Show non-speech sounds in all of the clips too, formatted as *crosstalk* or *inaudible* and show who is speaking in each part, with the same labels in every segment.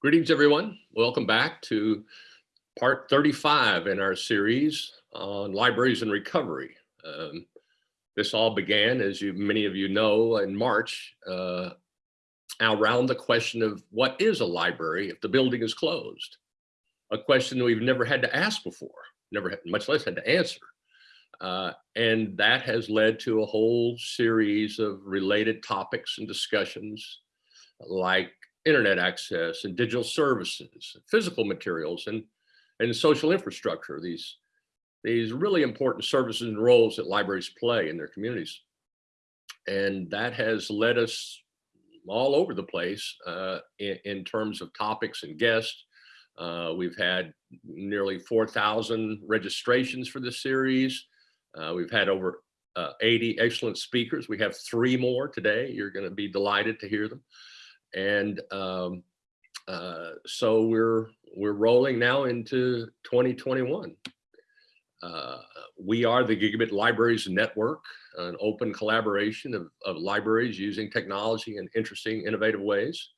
Speaker 1: Greetings, everyone. Welcome back to part 35 in our series on libraries and recovery. Um, this all began, as you many of you know, in March, uh, around the question of what is a library if the building is closed? A question we've never had to ask before, never had, much less had to answer. Uh, and that has led to a whole series of related topics and discussions like internet access and digital services, physical materials and, and social infrastructure, these, these really important services and roles that libraries play in their communities. And that has led us all over the place uh, in, in, terms of topics and guests. Uh, we've had nearly 4,000 registrations for this series. Uh, we've had over uh, 80 excellent speakers. We have three more today. You're going to be delighted to hear them. And um, uh, so we're we're rolling now into 2021. Uh, we are the Gigabit Libraries Network, an open collaboration of, of libraries using technology in interesting, innovative ways.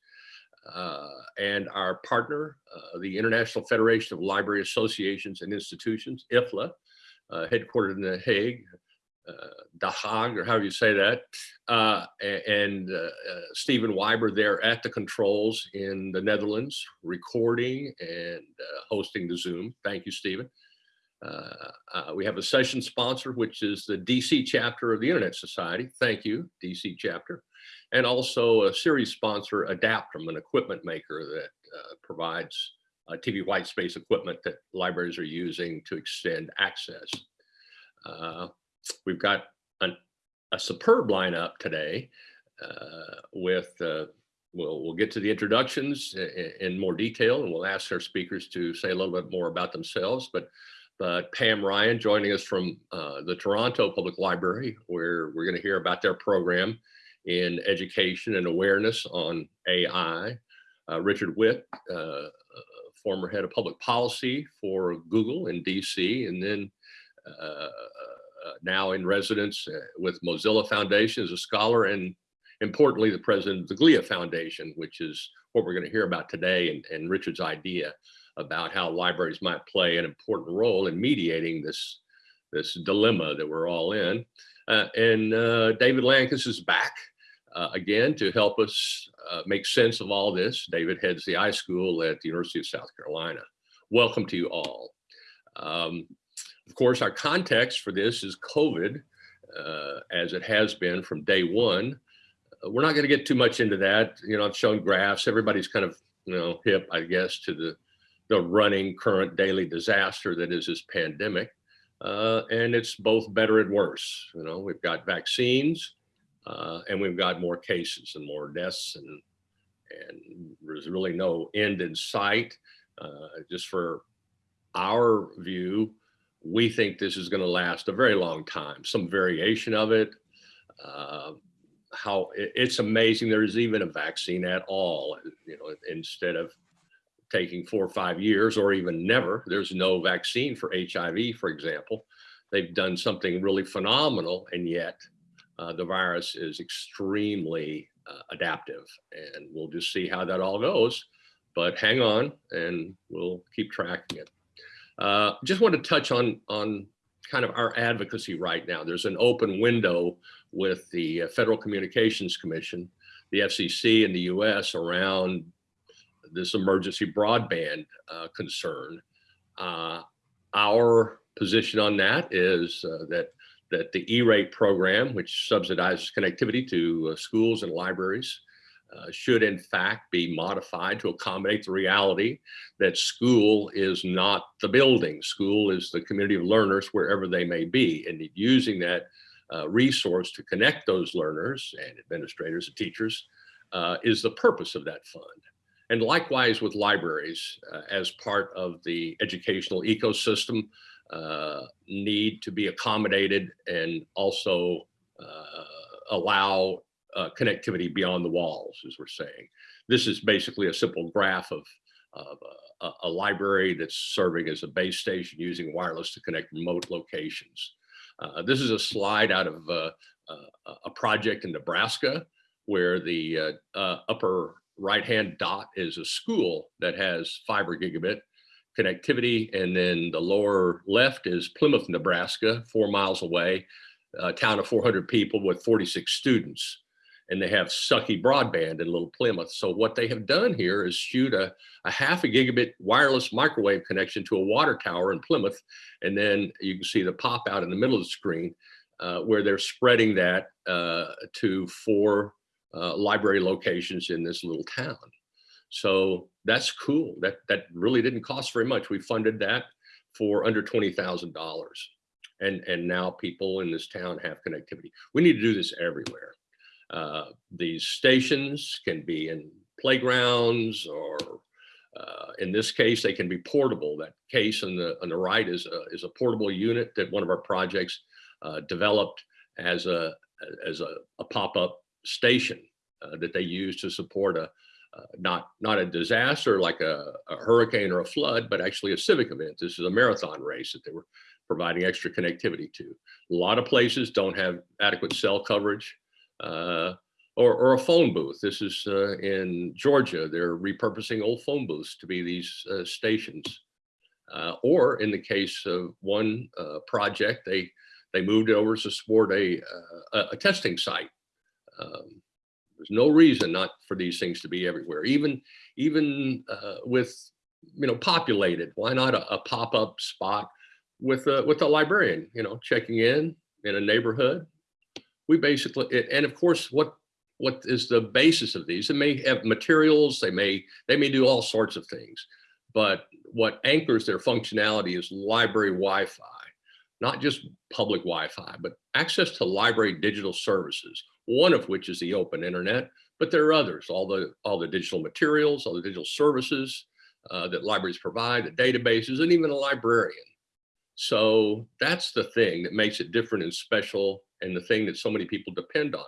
Speaker 1: Uh, and our partner, uh, the International Federation of Library Associations and Institutions, IFLA, uh, headquartered in The Hague, uh, Haag, or however you say that, uh, and uh, uh, Stephen Wyber there at the controls in the Netherlands, recording and uh, hosting the Zoom. Thank you, Stephen. Uh, uh, we have a session sponsor, which is the DC chapter of the Internet Society. Thank you, DC chapter. And also a series sponsor, Adaptrum, an equipment maker that provides TV white space equipment that libraries are using to extend access. We've got an, a superb lineup today uh, with, uh, we'll, we'll get to the introductions in, in, more detail and we'll ask our speakers to say a little bit more about themselves. But, but Pam Ryan joining us from uh, the Toronto Public Library, where we're going to hear about their program in education and awareness on AI. Uh, Richard Whitt, uh, former head of public policy for Google in DC, and then uh, now in residence uh, with Mozilla Foundation as a scholar and importantly, the president of the GLIA Foundation, which is what we're going to hear about today and, and Richard's idea about how libraries might play an important role in mediating this, this dilemma that we're all in. Uh, and uh, David Lankes is back uh, again to help us uh, make sense of all this. David heads the iSchool at the University of South Carolina. Welcome to you all. Um, of course, our context for this is COVID, uh, as it has been from day one. Uh, we're not going to get too much into that. You know, I've shown graphs. Everybody's kind of, you know, hip, I guess, to the, the running current daily disaster that is this pandemic. Uh, and it's both better and worse. You know, we've got vaccines uh, and we've got more cases and more deaths and, and there's really no end in sight. Uh, just for our view, we think this is going to last a very long time, some variation of it. Uh, how it's amazing there's even a vaccine at all, you know, instead of taking four or five years or even never, there's no vaccine for HIV, for example. They've done something really phenomenal and yet uh, the virus is extremely uh, adaptive and we'll just see how that all goes. But hang on and we'll keep tracking it. Uh, just want to touch on, on kind of our advocacy right now. There's an open window with the uh, Federal Communications Commission, the FCC in the US around this emergency broadband uh, concern. Uh, our position on that is uh, that that the E-rate program, which subsidizes connectivity to uh, schools and libraries, uh, should in fact be modified to accommodate the reality that school is not the building. School is the community of learners wherever they may be and using that uh, resource to connect those learners and administrators and teachers uh, is the purpose of that fund. And likewise with libraries uh, as part of the educational ecosystem uh, need to be accommodated and also allow uh, connectivity beyond the walls, as we're saying. This is basically a simple graph of, of a, a, library that's serving as a base station using wireless to connect remote locations. Uh, this is a slide out of uh, a project in Nebraska where the uh, uh, upper right-hand dot is a school that has fiber gigabit connectivity. And then the lower left is Plymouth, Nebraska, four miles away, a town of 400 people with 46 students. And they have sucky broadband in Little Plymouth. So what they have done here is shoot a, a half a gigabit wireless microwave connection to a water tower in Plymouth. And then you can see the pop out in the middle of the screen uh, where they're spreading that uh, to four uh, library locations in this little town. So that's cool. That that really didn't cost very much. We funded that for under twenty thousand dollars, and and now people in this town have connectivity. We need to do this everywhere. Uh, these stations can be in playgrounds or uh, in this case, they can be portable. That case on the on the right is a, is a portable unit that one of our projects uh, developed as a as a, a pop-up station uh, that they use to support a uh, not not a disaster like a, a, hurricane or a flood, but actually a civic event. This is a marathon race that they were providing extra connectivity to. A lot of places don't have adequate cell coverage uh, or, or, a phone booth. This is uh, in Georgia. They're repurposing old phone booths to be these uh, stations. Uh, or in the case of one project, they they moved it over to support a, a, a testing site. Um, there's no reason not for these things to be everywhere, even even uh, with you know populated. Why not a, a pop-up spot with a with a librarian? You know, checking in in a neighborhood. We basically and of course what what is the basis of these? They may have materials. They may they may do all sorts of things, but what anchors their functionality is library Wi-Fi, not just public Wi-Fi, but access to library digital services one of which is the open internet, but there are others, all the, all the digital materials, all the digital services uh, that libraries provide, the databases, and even a librarian. So that's the thing that makes it different and special and the thing that so many people depend on.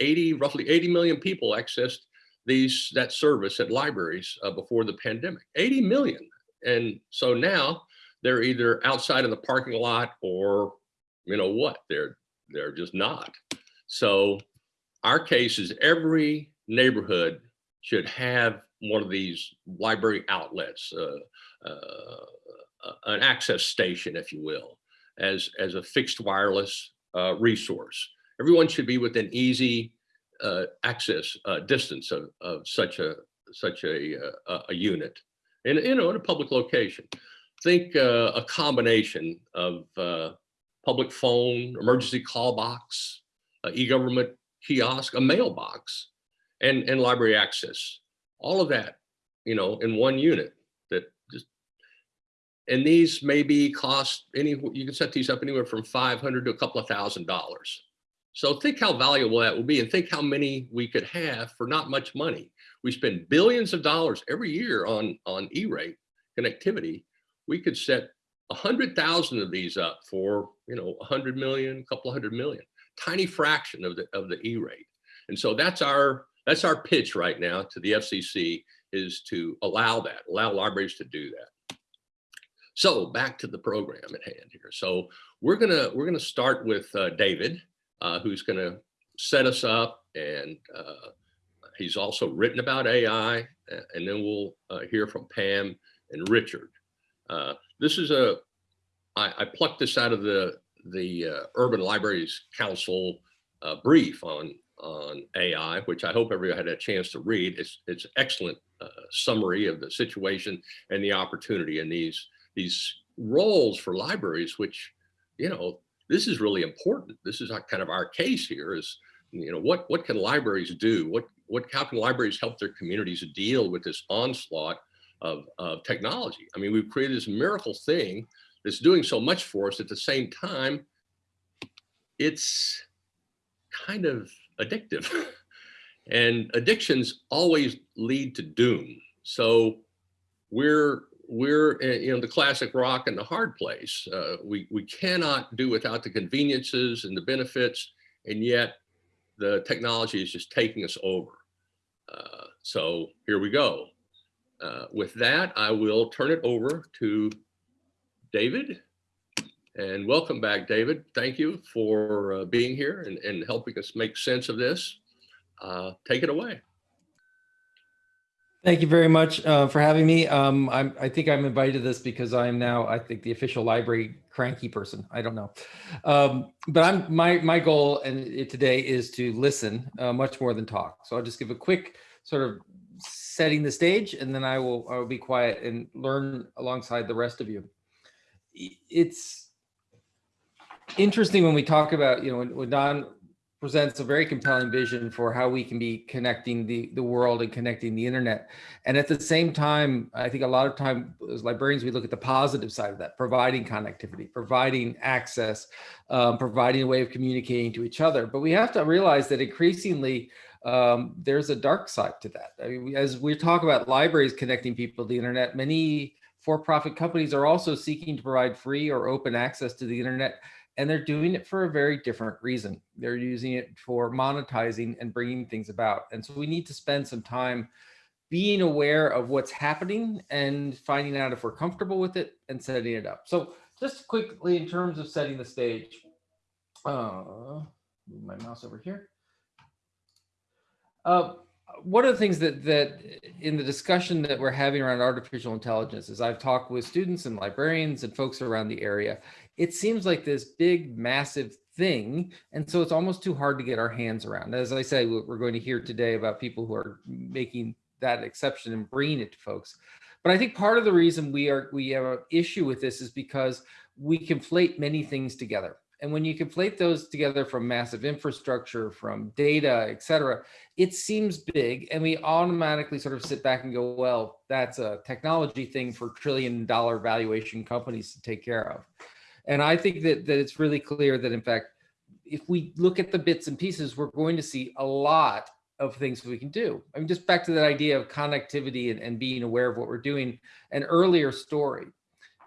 Speaker 1: 80, roughly 80 million people accessed these that service at libraries uh, before the pandemic, 80 million. And so now they're either outside in the parking lot or you know what, they're, they're just not. So our case is every neighborhood should have one of these library outlets, uh, uh, an access station, if you will, as, as a fixed wireless uh, resource. Everyone should be within easy uh, access uh, distance of, of such a such a, a, a unit, and you know, in a public location. Think a combination of public phone, emergency call box, e-government kiosk, a mailbox, and, and library access. All of that, you know, in one unit and these may be cost any, you can set these up anywhere from 500 to a couple of thousand dollars. So think how valuable that will be and think how many we could have for not much money. We spend billions of dollars every year on, on E-rate connectivity. We could set a hundred thousand of these up for, you know, a hundred million, a couple of hundred million tiny fraction of the of the E-rate. And so that's our that's our pitch right now to the FCC is to allow that, allow libraries to do that. So back to the program at hand here. So we're gonna we're gonna start with uh, David, uh, who's gonna set us up, and uh, he's also written about AI, and then we'll uh, hear from Pam and Richard. Uh, this is a I, I plucked this out of the the uh, Urban Libraries Council brief on on AI, which I hope everybody had a chance to read. It's it's excellent summary of the situation and the opportunity in these these roles for libraries, which you know this is really important. This is kind of our case here. Is you know what what can libraries do? What what how can libraries help their communities deal with this onslaught of, of technology? I mean, we've created this miracle thing that's doing so much for us at the same time, it's kind of addictive. *laughs* and addictions always lead to doom. So we're we're in the classic rock and the hard place. Uh, we we cannot do without the conveniences and the benefits, and yet the technology is just taking us over. Uh, so here we go. Uh, with that, I will turn it over to David. And welcome back, David. Thank you for uh, being here and, and helping us make sense of this. Uh, take it away.
Speaker 2: Thank you very much uh, for having me. Um, I think I'm invited to this because I am now, I think, the official library cranky person. I don't know, um, but I'm my my goal and today is to listen uh, much more than talk. So I'll just give a quick sort of setting the stage, and then I will I will be quiet and learn alongside the rest of you. It's interesting when we talk about you know when, when Don presents a very compelling vision for how we can be connecting the, the world and connecting the internet. And at the same time, I think a lot of time as librarians, we look at the positive side of that, providing connectivity, providing access, um, providing a way of communicating to each other. But we have to realize that increasingly, um, there's a dark side to that. I mean, as we talk about libraries connecting people to the internet, many for-profit companies are also seeking to provide free or open access to the internet and they're doing it for a very different reason. They're using it for monetizing and bringing things about. And so we need to spend some time being aware of what's happening and finding out if we're comfortable with it and setting it up. So just quickly in terms of setting the stage, uh, move my mouse over here. Uh, one of the things that that in the discussion that we're having around artificial intelligence is I've talked with students and librarians and folks around the area it seems like this big, massive thing. And so it's almost too hard to get our hands around. As I say, we're going to hear today about people who are making that exception and bringing it to folks. But I think part of the reason we are we have an issue with this is because we conflate many things together. And when you conflate those together from massive infrastructure, from data, et cetera, it seems big. And we automatically sort of sit back and go, well, that's a technology thing for trillion dollar valuation companies to take care of. And I think that, that it's really clear that in fact, if we look at the bits and pieces, we're going to see a lot of things we can do. I mean, just back to that idea of connectivity and, and being aware of what we're doing, an earlier story.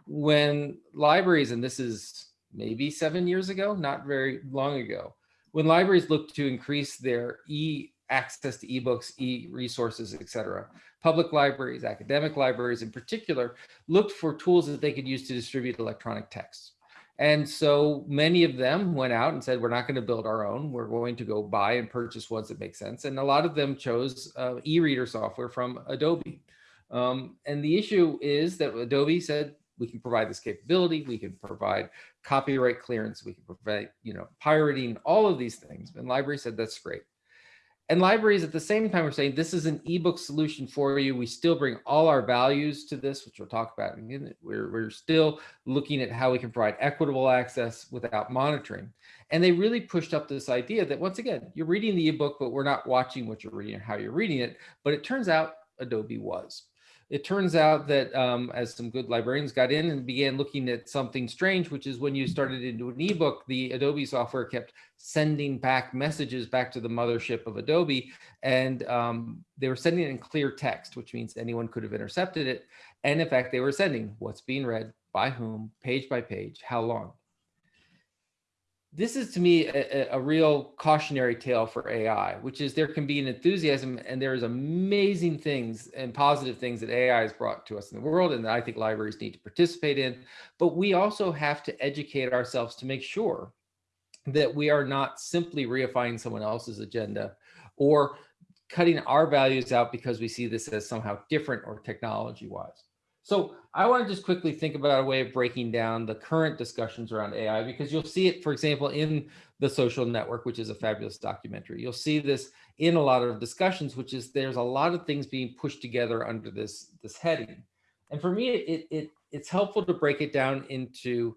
Speaker 2: When libraries, and this is maybe seven years ago, not very long ago, when libraries looked to increase their e access to ebooks, e-resources, et cetera. Public libraries, academic libraries in particular, looked for tools that they could use to distribute electronic texts. And so many of them went out and said, we're not going to build our own. We're going to go buy and purchase ones that make sense. And a lot of them chose uh, e-reader software from Adobe. Um, and the issue is that Adobe said, we can provide this capability. We can provide copyright clearance. We can prevent, you know, pirating, all of these things. And library said, that's great. And libraries at the same time are saying this is an ebook solution for you. We still bring all our values to this, which we'll talk about. We're, we're still looking at how we can provide equitable access without monitoring. And they really pushed up this idea that once again, you're reading the ebook, but we're not watching what you're reading or how you're reading it. But it turns out Adobe was it turns out that um, as some good librarians got in and began looking at something strange, which is when you started into an ebook, the Adobe software kept sending back messages back to the mothership of Adobe. And um, they were sending it in clear text, which means anyone could have intercepted it. And in fact, they were sending what's being read, by whom, page by page, how long this is to me a, a, real cautionary tale for AI, which is there can be an enthusiasm and there's amazing things and positive things that AI has brought to us in the world and that I think libraries need to participate in. But we also have to educate ourselves to make sure that we are not simply reifying someone else's agenda or cutting our values out because we see this as somehow different or technology wise. So I want to just quickly think about a way of breaking down the current discussions around AI, because you'll see it, for example, in The Social Network, which is a fabulous documentary. You'll see this in a lot of discussions, which is there's a lot of things being pushed together under this, this heading. And for me, it, it, it's helpful to break it down into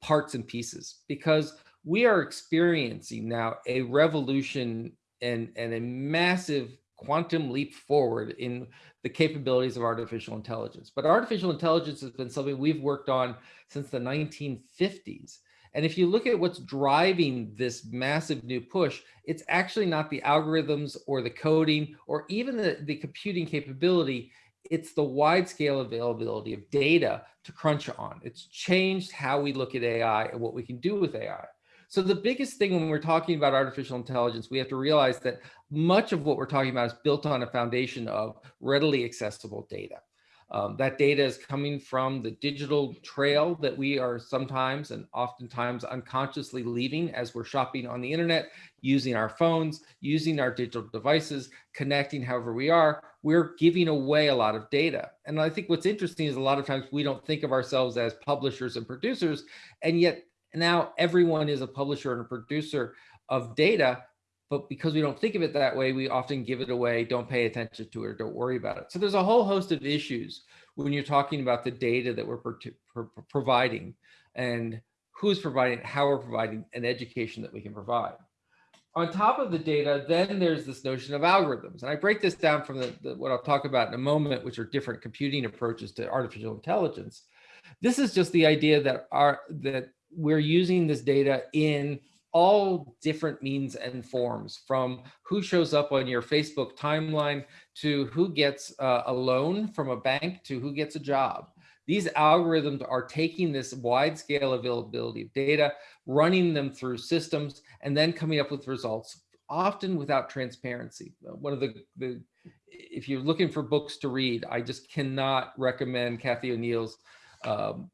Speaker 2: parts and pieces, because we are experiencing now a revolution and, and a massive quantum leap forward in the capabilities of artificial intelligence. But artificial intelligence has been something we've worked on since the 1950s. And if you look at what's driving this massive new push, it's actually not the algorithms or the coding or even the, the computing capability. It's the wide scale availability of data to crunch on. It's changed how we look at AI and what we can do with AI. So the biggest thing when we're talking about artificial intelligence, we have to realize that much of what we're talking about is built on a foundation of readily accessible data. Um, that data is coming from the digital trail that we are sometimes and oftentimes unconsciously leaving as we're shopping on the internet, using our phones, using our digital devices, connecting however we are, we're giving away a lot of data. And I think what's interesting is a lot of times we don't think of ourselves as publishers and producers, and yet now everyone is a publisher and a producer of data but because we don't think of it that way, we often give it away, don't pay attention to it, or don't worry about it. So there's a whole host of issues when you're talking about the data that we're pro pro providing and who's providing, how we're providing an education that we can provide. On top of the data, then there's this notion of algorithms. And I break this down from the, the, what I'll talk about in a moment, which are different computing approaches to artificial intelligence. This is just the idea that our that we're using this data in all different means and forms from who shows up on your Facebook timeline to who gets uh, a loan from a bank to who gets a job. These algorithms are taking this wide scale availability of data, running them through systems, and then coming up with results, often without transparency. One of the, the if you're looking for books to read, I just cannot recommend Cathy O'Neil's um,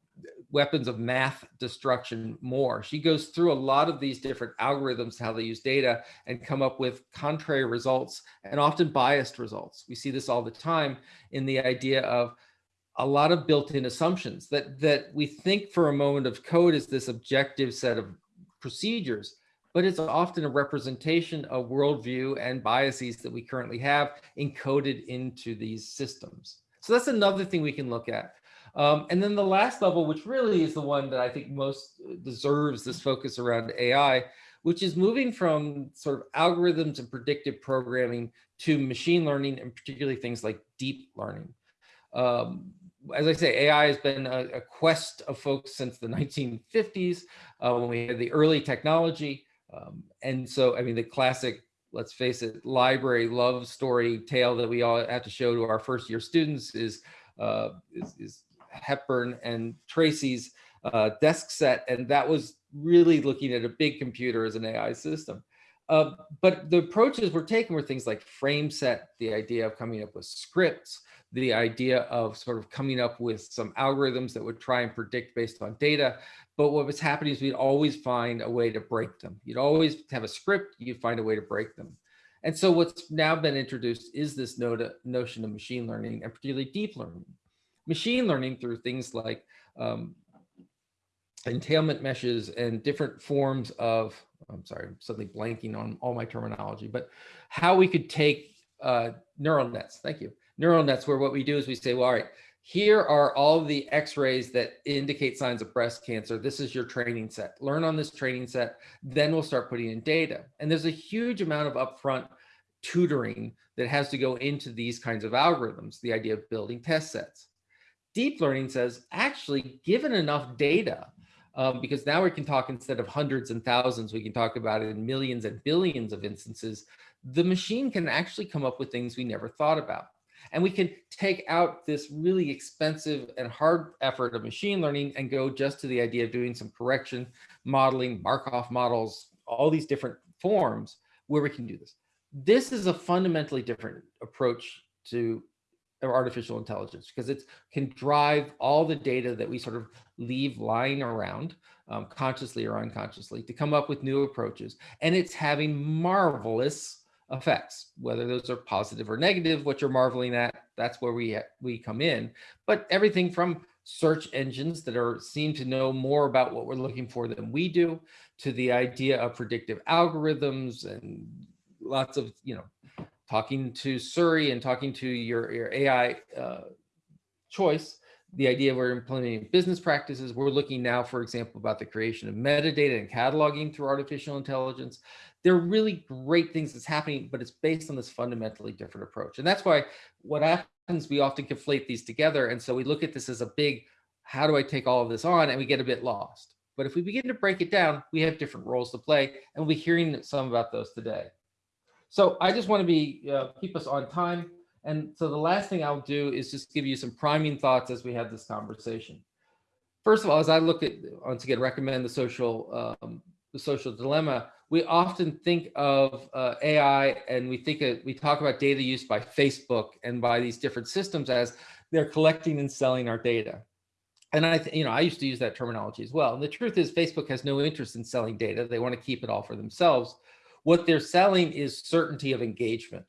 Speaker 2: weapons of math destruction more. She goes through a lot of these different algorithms, how they use data and come up with contrary results and often biased results. We see this all the time in the idea of a lot of built-in assumptions that, that we think for a moment of code is this objective set of procedures, but it's often a representation of worldview and biases that we currently have encoded into these systems. So that's another thing we can look at. Um, and then the last level, which really is the one that I think most deserves this focus around AI, which is moving from sort of algorithms and predictive programming to machine learning and particularly things like deep learning. Um, as I say, AI has been a, a, quest of folks since the 1950s uh, when we had the early technology. Um, and so, I mean, the classic, let's face it, library love story tale that we all have to show to our first year students is, uh, is, is Hepburn and Tracy's uh, desk set, and that was really looking at a big computer as an AI system. Uh, but the approaches we're taking were things like frame set, the idea of coming up with scripts, the idea of sort of coming up with some algorithms that would try and predict based on data. But what was happening is we'd always find a way to break them. You'd always have a script, you'd find a way to break them. And so what's now been introduced is this notion of machine learning and particularly deep learning machine learning through things like um, entailment meshes and different forms of, I'm sorry, I'm suddenly blanking on all my terminology, but how we could take uh, neural nets, thank you, neural nets where what we do is we say, well, all right, here are all the x-rays that indicate signs of breast cancer. This is your training set. Learn on this training set, then we'll start putting in data. And there's a huge amount of upfront tutoring that has to go into these kinds of algorithms, the idea of building test sets deep learning says actually given enough data, um, because now we can talk instead of hundreds and thousands, we can talk about it in millions and billions of instances, the machine can actually come up with things we never thought about. And we can take out this really expensive and hard effort of machine learning and go just to the idea of doing some correction, modeling, Markov models, all these different forms where we can do this. This is a fundamentally different approach to artificial intelligence because it can drive all the data that we sort of leave lying around um, consciously or unconsciously to come up with new approaches. And it's having marvelous effects, whether those are positive or negative, what you're marveling at, that's where we, we come in. But everything from search engines that are seem to know more about what we're looking for than we do to the idea of predictive algorithms and lots of, you know, talking to Siri and talking to your, your AI uh, choice, the idea we're implementing business practices. We're looking now, for example, about the creation of metadata and cataloging through artificial intelligence. There are really great things that's happening, but it's based on this fundamentally different approach. And that's why what happens, we often conflate these together. And so we look at this as a big, how do I take all of this on? And we get a bit lost. But if we begin to break it down, we have different roles to play. And we'll be hearing some about those today. So I just want to be uh, keep us on time. And so the last thing I'll do is just give you some priming thoughts as we have this conversation. First of all, as I look at, once again, recommend the social, um, the social dilemma, we often think of uh, AI and we think of, we talk about data use by Facebook and by these different systems as they're collecting and selling our data. And I, you know, I used to use that terminology as well. And the truth is Facebook has no interest in selling data. They want to keep it all for themselves. What they're selling is certainty of engagement.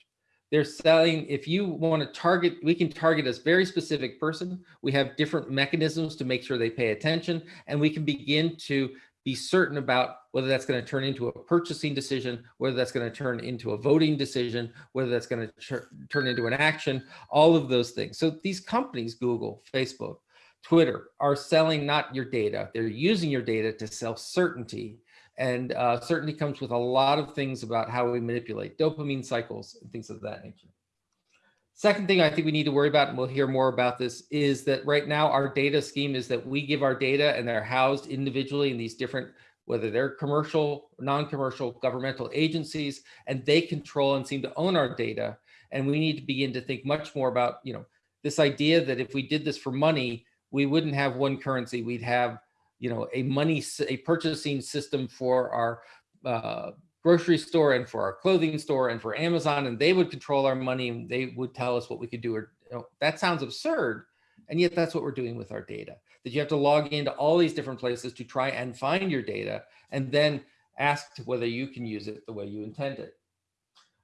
Speaker 2: They're selling, if you want to target, we can target a very specific person. We have different mechanisms to make sure they pay attention and we can begin to be certain about whether that's going to turn into a purchasing decision, whether that's going to turn into a voting decision, whether that's going to turn into an action, all of those things. So these companies, Google, Facebook, Twitter, are selling not your data, they're using your data to sell certainty. And uh, certainty comes with a lot of things about how we manipulate dopamine cycles and things of that nature. Second thing I think we need to worry about, and we'll hear more about this, is that right now our data scheme is that we give our data and they're housed individually in these different, whether they're commercial, non-commercial governmental agencies, and they control and seem to own our data. And we need to begin to think much more about, you know, this idea that if we did this for money, we wouldn't have one currency, we'd have, you know, a money, a purchasing system for our uh, grocery store and for our clothing store and for Amazon, and they would control our money and they would tell us what we could do. Or you know, that sounds absurd. And yet that's what we're doing with our data, that you have to log into all these different places to try and find your data and then ask whether you can use it the way you intend it.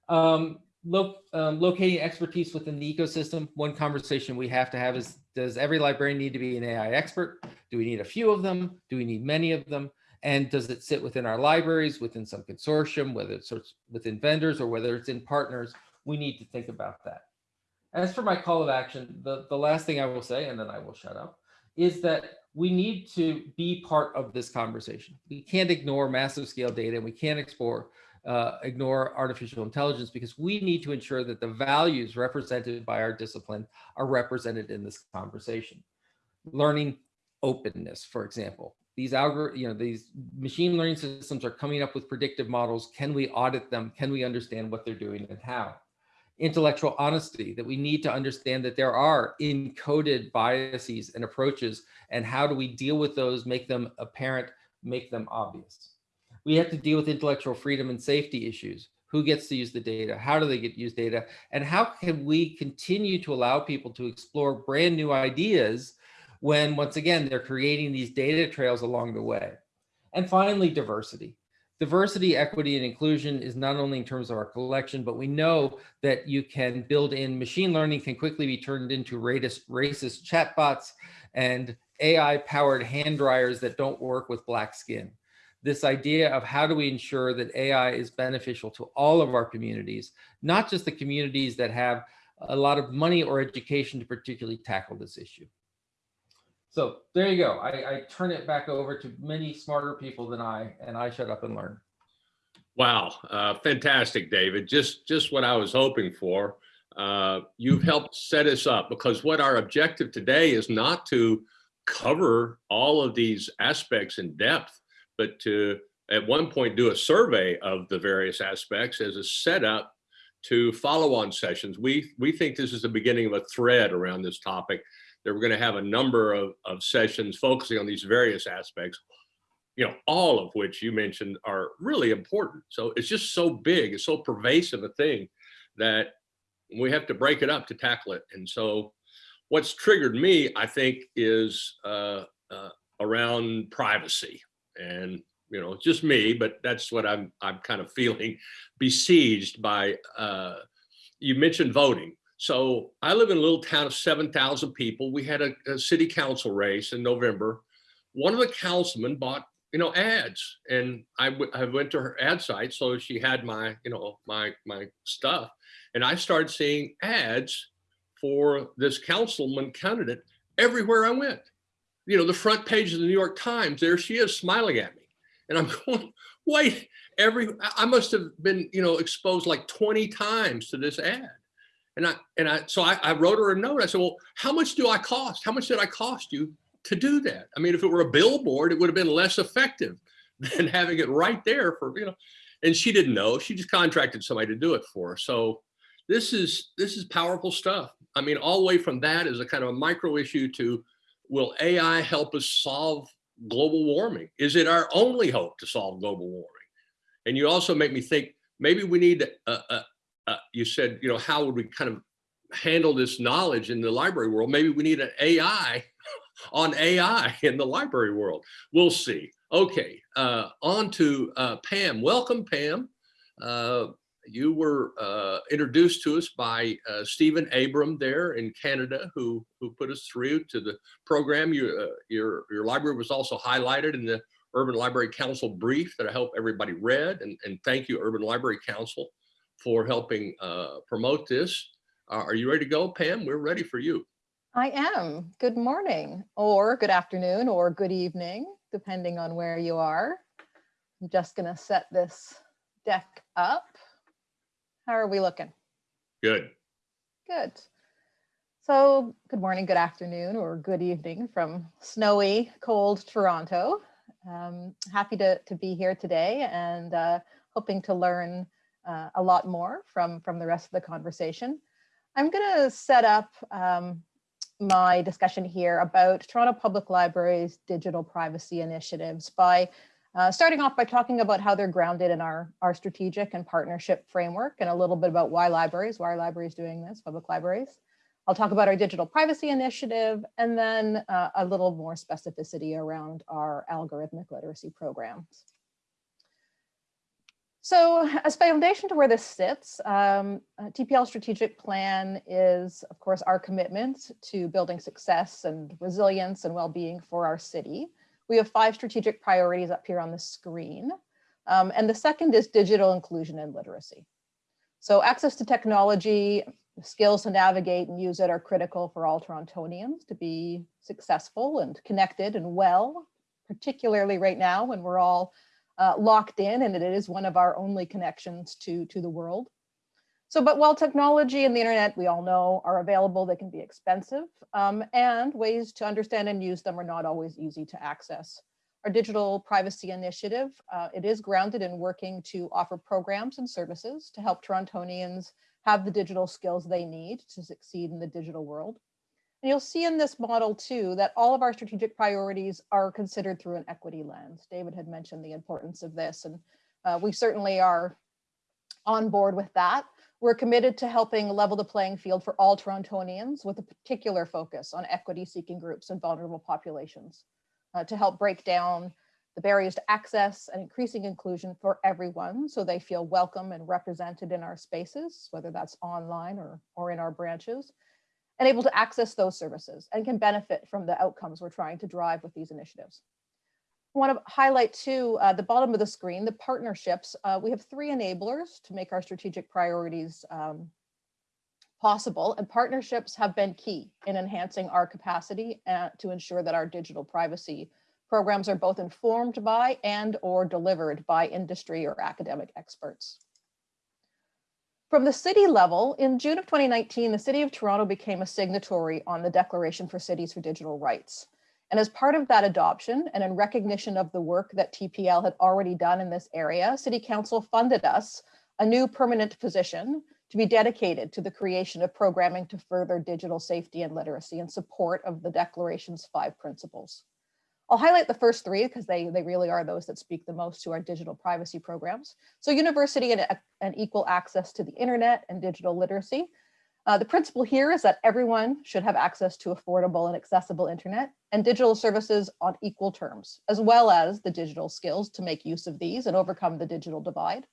Speaker 2: Um, lo um, locating expertise within the ecosystem. One conversation we have to have is, does every librarian need to be an AI expert? Do we need a few of them? Do we need many of them? And does it sit within our libraries, within some consortium, whether it's within vendors or whether it's in partners? We need to think about that. As for my call of action, the, the last thing I will say, and then I will shut up, is that we need to be part of this conversation. We can't ignore massive scale data and we can't explore, uh, ignore artificial intelligence because we need to ensure that the values represented by our discipline are represented in this conversation. Learning openness, for example, these algor you know these machine learning systems are coming up with predictive models. Can we audit them? Can we understand what they're doing and how? Intellectual honesty that we need to understand that there are encoded biases and approaches and how do we deal with those make them apparent make them obvious we have to deal with intellectual freedom and safety issues who gets to use the data how do they get use data and how can we continue to allow people to explore brand new ideas when once again, they're creating these data trails along the way. And finally, diversity. Diversity, equity, and inclusion is not only in terms of our collection, but we know that you can build in machine learning can quickly be turned into racist, racist chatbots and AI powered hand dryers that don't work with black skin. This idea of how do we ensure that AI is beneficial to all of our communities, not just the communities that have a lot of money or education to particularly tackle this issue. So there you go. I, I turn it back over to many smarter people than I, and I shut up and learn.
Speaker 1: Wow, uh, fantastic, David. Just just what I was hoping for. Uh, you've helped set us up because what our objective today is not to cover all of these aspects in depth, but to at one point do a survey of the various aspects as a setup to follow on sessions. We, we think this is the beginning of a thread around this topic that we're going to have a number of, of sessions focusing on these various aspects, you know, all of which you mentioned are really important. So it's just so big, it's so pervasive a thing that we have to break it up to tackle it. And so what's triggered me, I think, is uh, uh, around privacy and you know, just me, but that's what I'm I'm kind of feeling *laughs* besieged by. Uh, you mentioned voting, so I live in a little town of 7,000 people. We had a, a, city council race in November. One of the councilmen bought, you know, ads and I, I went to her ad site. So she had my, you know, my, my stuff. And I started seeing ads for this councilman candidate everywhere I went. You know, the front page of the New York Times, there she is smiling at me. And I'm *laughs* going, wait, every, I must have been, you know, exposed like 20 times to this ad. And I, and I, so I, I wrote her a note. I said, well, how much do I cost? How much did I cost you to do that? I mean, if it were a billboard, it would have been less effective *laughs* than having it right there for, you know, and she didn't know, she just contracted somebody to do it for her. So this is, this is powerful stuff. I mean, all the way from that is a kind of a micro issue to, will AI help us solve global warming? Is it our only hope to solve global warming? And you also make me think, maybe we need, uh, uh, uh, you said, you know, how would we kind of handle this knowledge in the library world? Maybe we need an AI *laughs* on AI in the library world. We'll see. Okay, uh, on to Pam. Welcome, Pam. You were uh, introduced to us by uh, Stephen Abram there in Canada, who who put us through to the program. You, uh, your your library was also highlighted in the Urban Library Council brief that I hope everybody read. And, and thank you, Urban Library Council, for helping uh, promote this. Uh, are you ready to go, Pam? We're ready for you.
Speaker 3: I am. Good morning, or good afternoon, or good evening, depending on where you are. I'm just going to set this deck up. How are we looking?
Speaker 1: Good.
Speaker 3: Good. So good morning, good afternoon, or good evening from snowy, cold Toronto. Um, happy to, to be here today and uh, hoping to learn uh, a lot more from, from the rest of the conversation. I'm going to set up um, my discussion here about Toronto Public Library's digital privacy initiatives by uh, starting off by talking about how they're grounded in our, our strategic and partnership framework and a little bit about why libraries, why are libraries doing this, public libraries. I'll talk about our digital privacy initiative and then uh, a little more specificity around our algorithmic literacy programs. So as foundation to where this sits, um, uh, TPL strategic plan is, of course, our commitment to building success and resilience and well-being for our city. We have five strategic priorities up here on the screen. Um, and the second is digital inclusion and literacy. So access to technology, skills to navigate and use it are critical for all Torontonians to be successful and connected and well, particularly right now when we're all uh, locked in and it is one of our only connections to, to the world. So, but while technology and the internet, we all know, are available, they can be expensive um, and ways to understand and use them are not always easy to access. Our digital privacy initiative, uh, it is grounded in working to offer programs and services to help Torontonians have the digital skills they need to succeed in the digital world. And you'll see in this model too, that all of our strategic priorities are considered through an equity lens. David had mentioned the importance of this and uh, we certainly are on board with that. We're committed to helping level the playing field for all Torontonians with a particular focus on equity seeking groups and vulnerable populations uh, to help break down the barriers to access and increasing inclusion for everyone so they feel welcome and represented in our spaces, whether that's online or, or in our branches, and able to access those services and can benefit from the outcomes we're trying to drive with these initiatives. I want to highlight too, uh, the bottom of the screen, the partnerships. Uh, we have three enablers to make our strategic priorities um, possible and partnerships have been key in enhancing our capacity uh, to ensure that our digital privacy programs are both informed by and or delivered by industry or academic experts. From the city level, in June of 2019, the City of Toronto became a signatory on the Declaration for Cities for Digital Rights. And as part of that adoption and in recognition of the work that TPL had already done in this area, City Council funded us a new permanent position to be dedicated to the creation of programming to further digital safety and literacy in support of the Declaration's five principles. I'll highlight the first three because they, they really are those that speak the most to our digital privacy programs. So university and, and equal access to the internet and digital literacy. Uh, the principle here is that everyone should have access to affordable and accessible internet and digital services on equal terms, as well as the digital skills to make use of these and overcome the digital divide.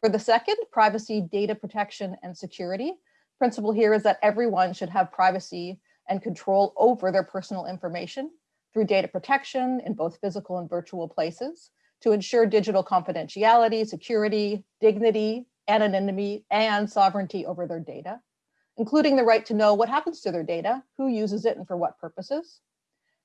Speaker 3: For the second, privacy, data protection, and security. Principle here is that everyone should have privacy and control over their personal information through data protection in both physical and virtual places to ensure digital confidentiality, security, dignity, anonymity, and sovereignty over their data including the right to know what happens to their data, who uses it and for what purposes.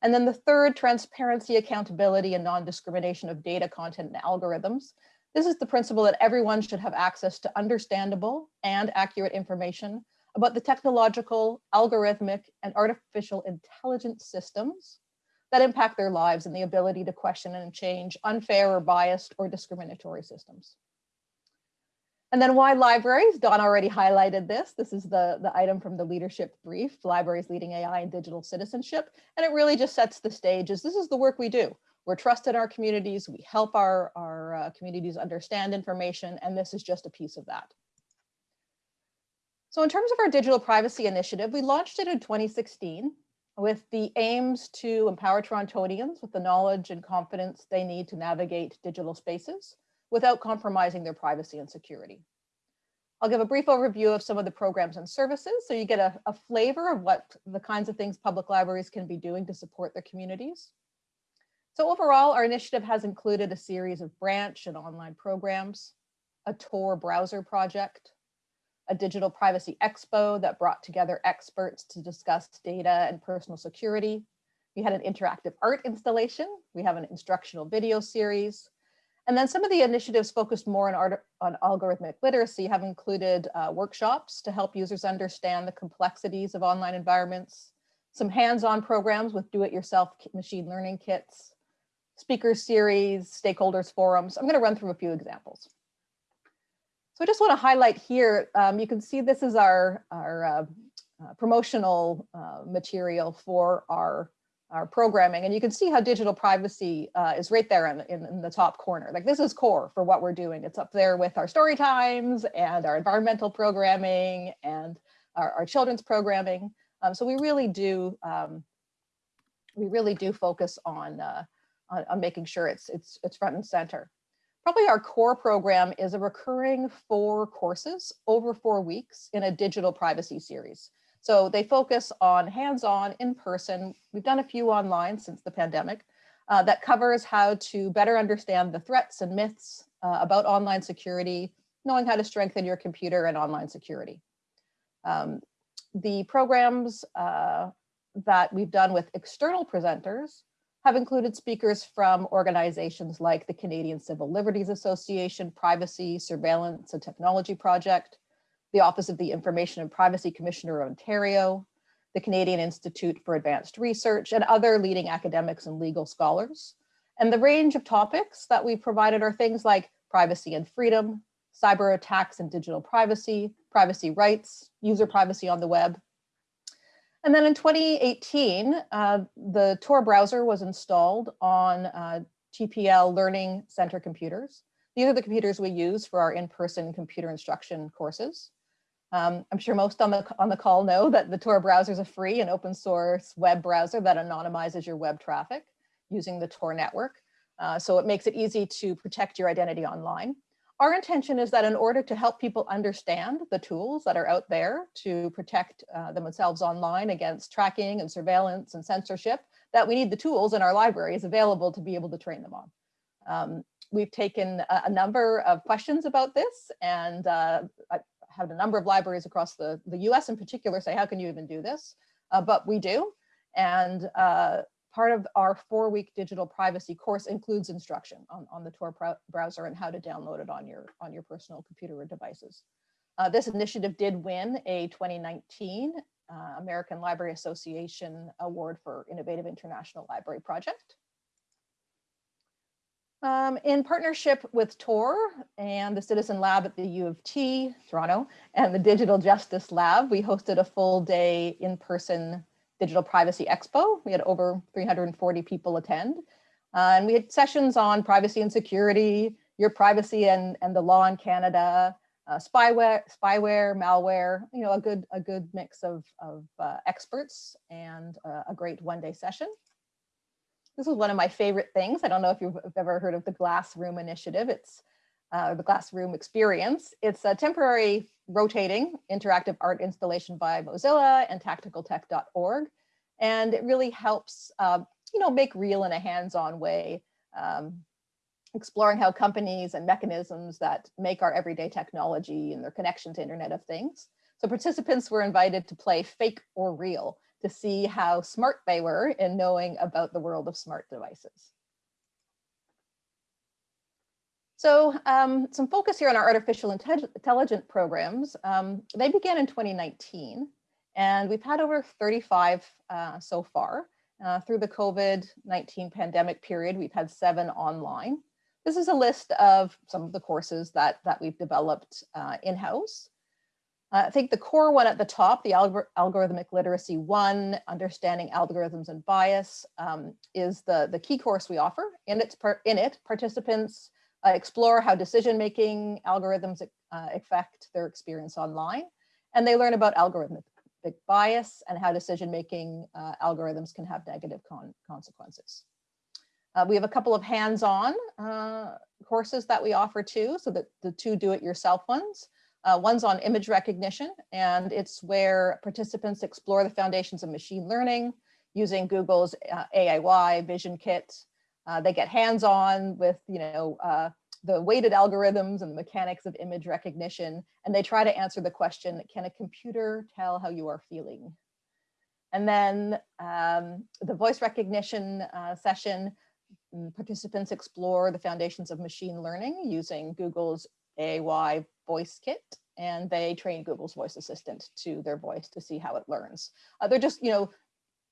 Speaker 3: And then the third, transparency, accountability, and non-discrimination of data content and algorithms. This is the principle that everyone should have access to understandable and accurate information about the technological, algorithmic, and artificial intelligence systems that impact their lives and the ability to question and change unfair or biased or discriminatory systems. And then why libraries? Don already highlighted this. This is the, the item from the leadership brief, Libraries Leading AI and Digital Citizenship. And it really just sets the stage as this is the work we do. We're trusted in our communities. We help our, our uh, communities understand information, and this is just a piece of that. So in terms of our digital privacy initiative, we launched it in 2016 with the aims to empower Torontonians with the knowledge and confidence they need to navigate digital spaces without compromising their privacy and security. I'll give a brief overview of some of the programs and services so you get a, a, flavor of what the kinds of things public libraries can be doing to support their communities. So overall, our initiative has included a series of branch and online programs, a Tor browser project, a digital privacy expo that brought together experts to discuss data and personal security. We had an interactive art installation. We have an instructional video series. And then some of the initiatives focused more on, art, on algorithmic literacy have included uh, workshops to help users understand the complexities of online environments, some hands-on programs with do-it-yourself machine learning kits, speaker series, stakeholders forums. I'm gonna run through a few examples. So I just wanna highlight here, um, you can see this is our, our uh, uh, promotional uh, material for our our programming and you can see how digital privacy uh, is right there in, in, in, the top corner. Like this is core for what we're doing. It's up there with our story times and our environmental programming and our, our children's programming. Um, so we really do um, we really do focus on, uh, on, on making sure it's it's it's front and center. Probably our core program is a recurring four courses over four weeks in a digital privacy series. So they focus on hands-on, in-person. We've done a few online since the pandemic uh, that covers how to better understand the threats and myths uh, about online security, knowing how to strengthen your computer and online security. Um, the programs uh, that we've done with external presenters have included speakers from organizations like the Canadian Civil Liberties Association, Privacy, Surveillance and Technology Project, the Office of the Information and Privacy Commissioner of Ontario, the Canadian Institute for Advanced Research, and other leading academics and legal scholars. And the range of topics that we've provided are things like privacy and freedom, cyber attacks and digital privacy, privacy rights, user privacy on the web. And then in 2018, uh, the Tor browser was installed on uh, TPL Learning Center computers. These are the computers we use for our in-person computer instruction courses. Um, I'm sure most on the, on the call know that the Tor browser is a free and open source web browser that anonymizes your web traffic using the Tor network. Uh, so it makes it easy to protect your identity online. Our intention is that in order to help people understand the tools that are out there to protect uh, themselves online against tracking and surveillance and censorship, that we need the tools in our libraries available to be able to train them on. Um, we've taken a, a, number of questions about this and uh, had a number of libraries across the, the US in particular say, how can you even do this? Uh, but we do. And uh, part of our four week digital privacy course includes instruction on, on the Tor browser and how to download it on your, on your personal computer or devices. Uh, this initiative did win a 2019 uh, American Library Association Award for Innovative International Library Project. Um, in partnership with Tor and the Citizen Lab at the U of T, Toronto, and the Digital Justice Lab, we hosted a full day in-person Digital Privacy Expo. We had over 340 people attend. Uh, and we had sessions on privacy and security, your privacy and, and the law in Canada, uh, spyware, spyware, malware, you know, a good, a good mix of, of uh, experts and uh, a great one day session. This is one of my favorite things. I don't know if you've ever heard of the Glass Room Initiative. It's uh, the Glass Room Experience. It's a temporary rotating interactive art installation by Mozilla and tacticaltech.org. And it really helps, uh, you know, make real in a hands-on way, um, exploring how companies and mechanisms that make our everyday technology and their connection to Internet of Things. So participants were invited to play fake or real to see how smart they were in knowing about the world of smart devices. So um, some focus here on our artificial intelligence programs. Um, they began in 2019 and we've had over 35 uh, so far. Uh, through the COVID-19 pandemic period, we've had seven online. This is a list of some of the courses that, that we've developed uh, in-house. Uh, I think the core one at the top, the algor algorithmic literacy one, understanding algorithms and bias, um, is the, the key course we offer. In, its in it, participants uh, explore how decision-making algorithms uh, affect their experience online, and they learn about algorithmic bias and how decision-making uh, algorithms can have negative con consequences. Uh, we have a couple of hands-on uh, courses that we offer too, so that the two do-it-yourself ones. Uh, one's on image recognition, and it's where participants explore the foundations of machine learning using Google's uh, AIY Vision Kit. Uh, they get hands-on with, you know, uh, the weighted algorithms and the mechanics of image recognition, and they try to answer the question, can a computer tell how you are feeling? And then um, the voice recognition uh, session, mm, participants explore the foundations of machine learning using Google's AIY voice kit and they train Google's voice assistant to their voice to see how it learns. Uh, they're just, you know,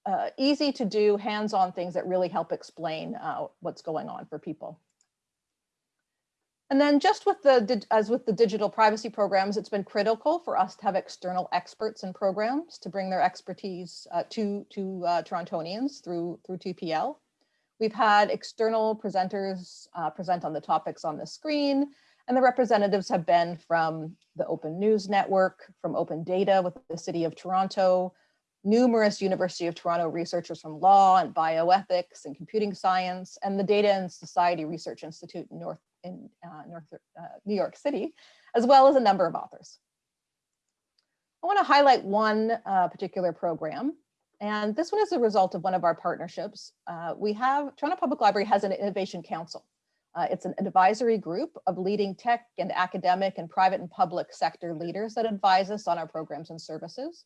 Speaker 3: uh, easy to do hands-on things that really help explain uh, what's going on for people. And then just with the, as with the digital privacy programs, it's been critical for us to have external experts and programs to bring their expertise uh, to, to uh, Torontonians through, through TPL. We've had external presenters uh, present on the topics on the screen, and the representatives have been from the Open News Network, from Open Data with the City of Toronto, numerous University of Toronto researchers from law and bioethics and computing science, and the Data and Society Research Institute in North in uh, North uh, New York City, as well as a number of authors. I want to highlight one uh, particular program, and this one is a result of one of our partnerships. Uh, we have, Toronto Public Library has an innovation council. Uh, it's an advisory group of leading tech and academic and private and public sector leaders that advise us on our programs and services.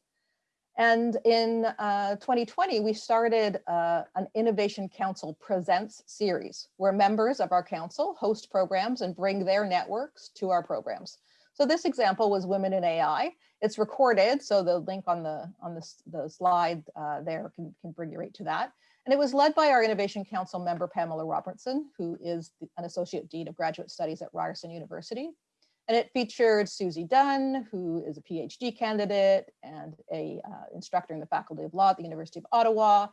Speaker 3: And in uh, 2020, we started uh, an Innovation Council Presents series where members of our council host programs and bring their networks to our programs. So this example was Women in AI. It's recorded, so the link on the on the, the slide uh, there can, can bring you right to that. And it was led by our Innovation Council member, Pamela Robertson, who is an Associate Dean of Graduate Studies at Ryerson University. And it featured Suzie Dunn, who is a PhD candidate and a uh, instructor in the Faculty of Law at the University of Ottawa,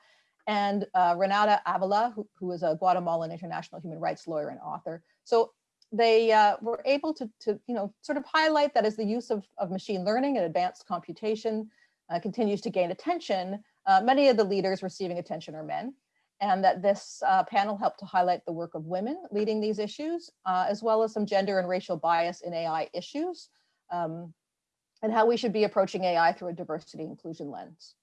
Speaker 3: and uh, Renata Avila, who, who is a Guatemalan international human rights lawyer and author. So they uh, were able to, to, you know, sort of highlight that as the use of, of machine learning and advanced computation uh, continues to gain attention, uh, many of the leaders receiving attention are men and that this uh, panel helped to highlight the work of women leading these issues, uh, as well as some gender and racial bias in AI issues, um, and how we should be approaching AI through a diversity inclusion lens.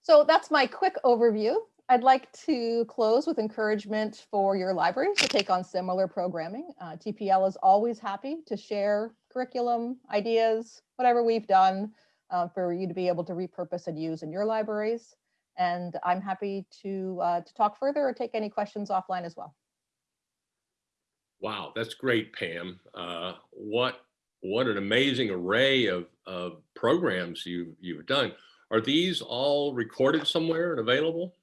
Speaker 3: So that's my quick overview. I'd like to close with encouragement for your libraries to take on similar programming. Uh, TPL is always happy to share curriculum, ideas, whatever we've done uh, for you to be able to repurpose and use in your libraries. And I'm happy to, uh, to talk further or take any questions offline as well.
Speaker 1: Wow, that's great, Pam. Uh, what what an amazing array of, of programs you, you've done. Are these all recorded somewhere and available?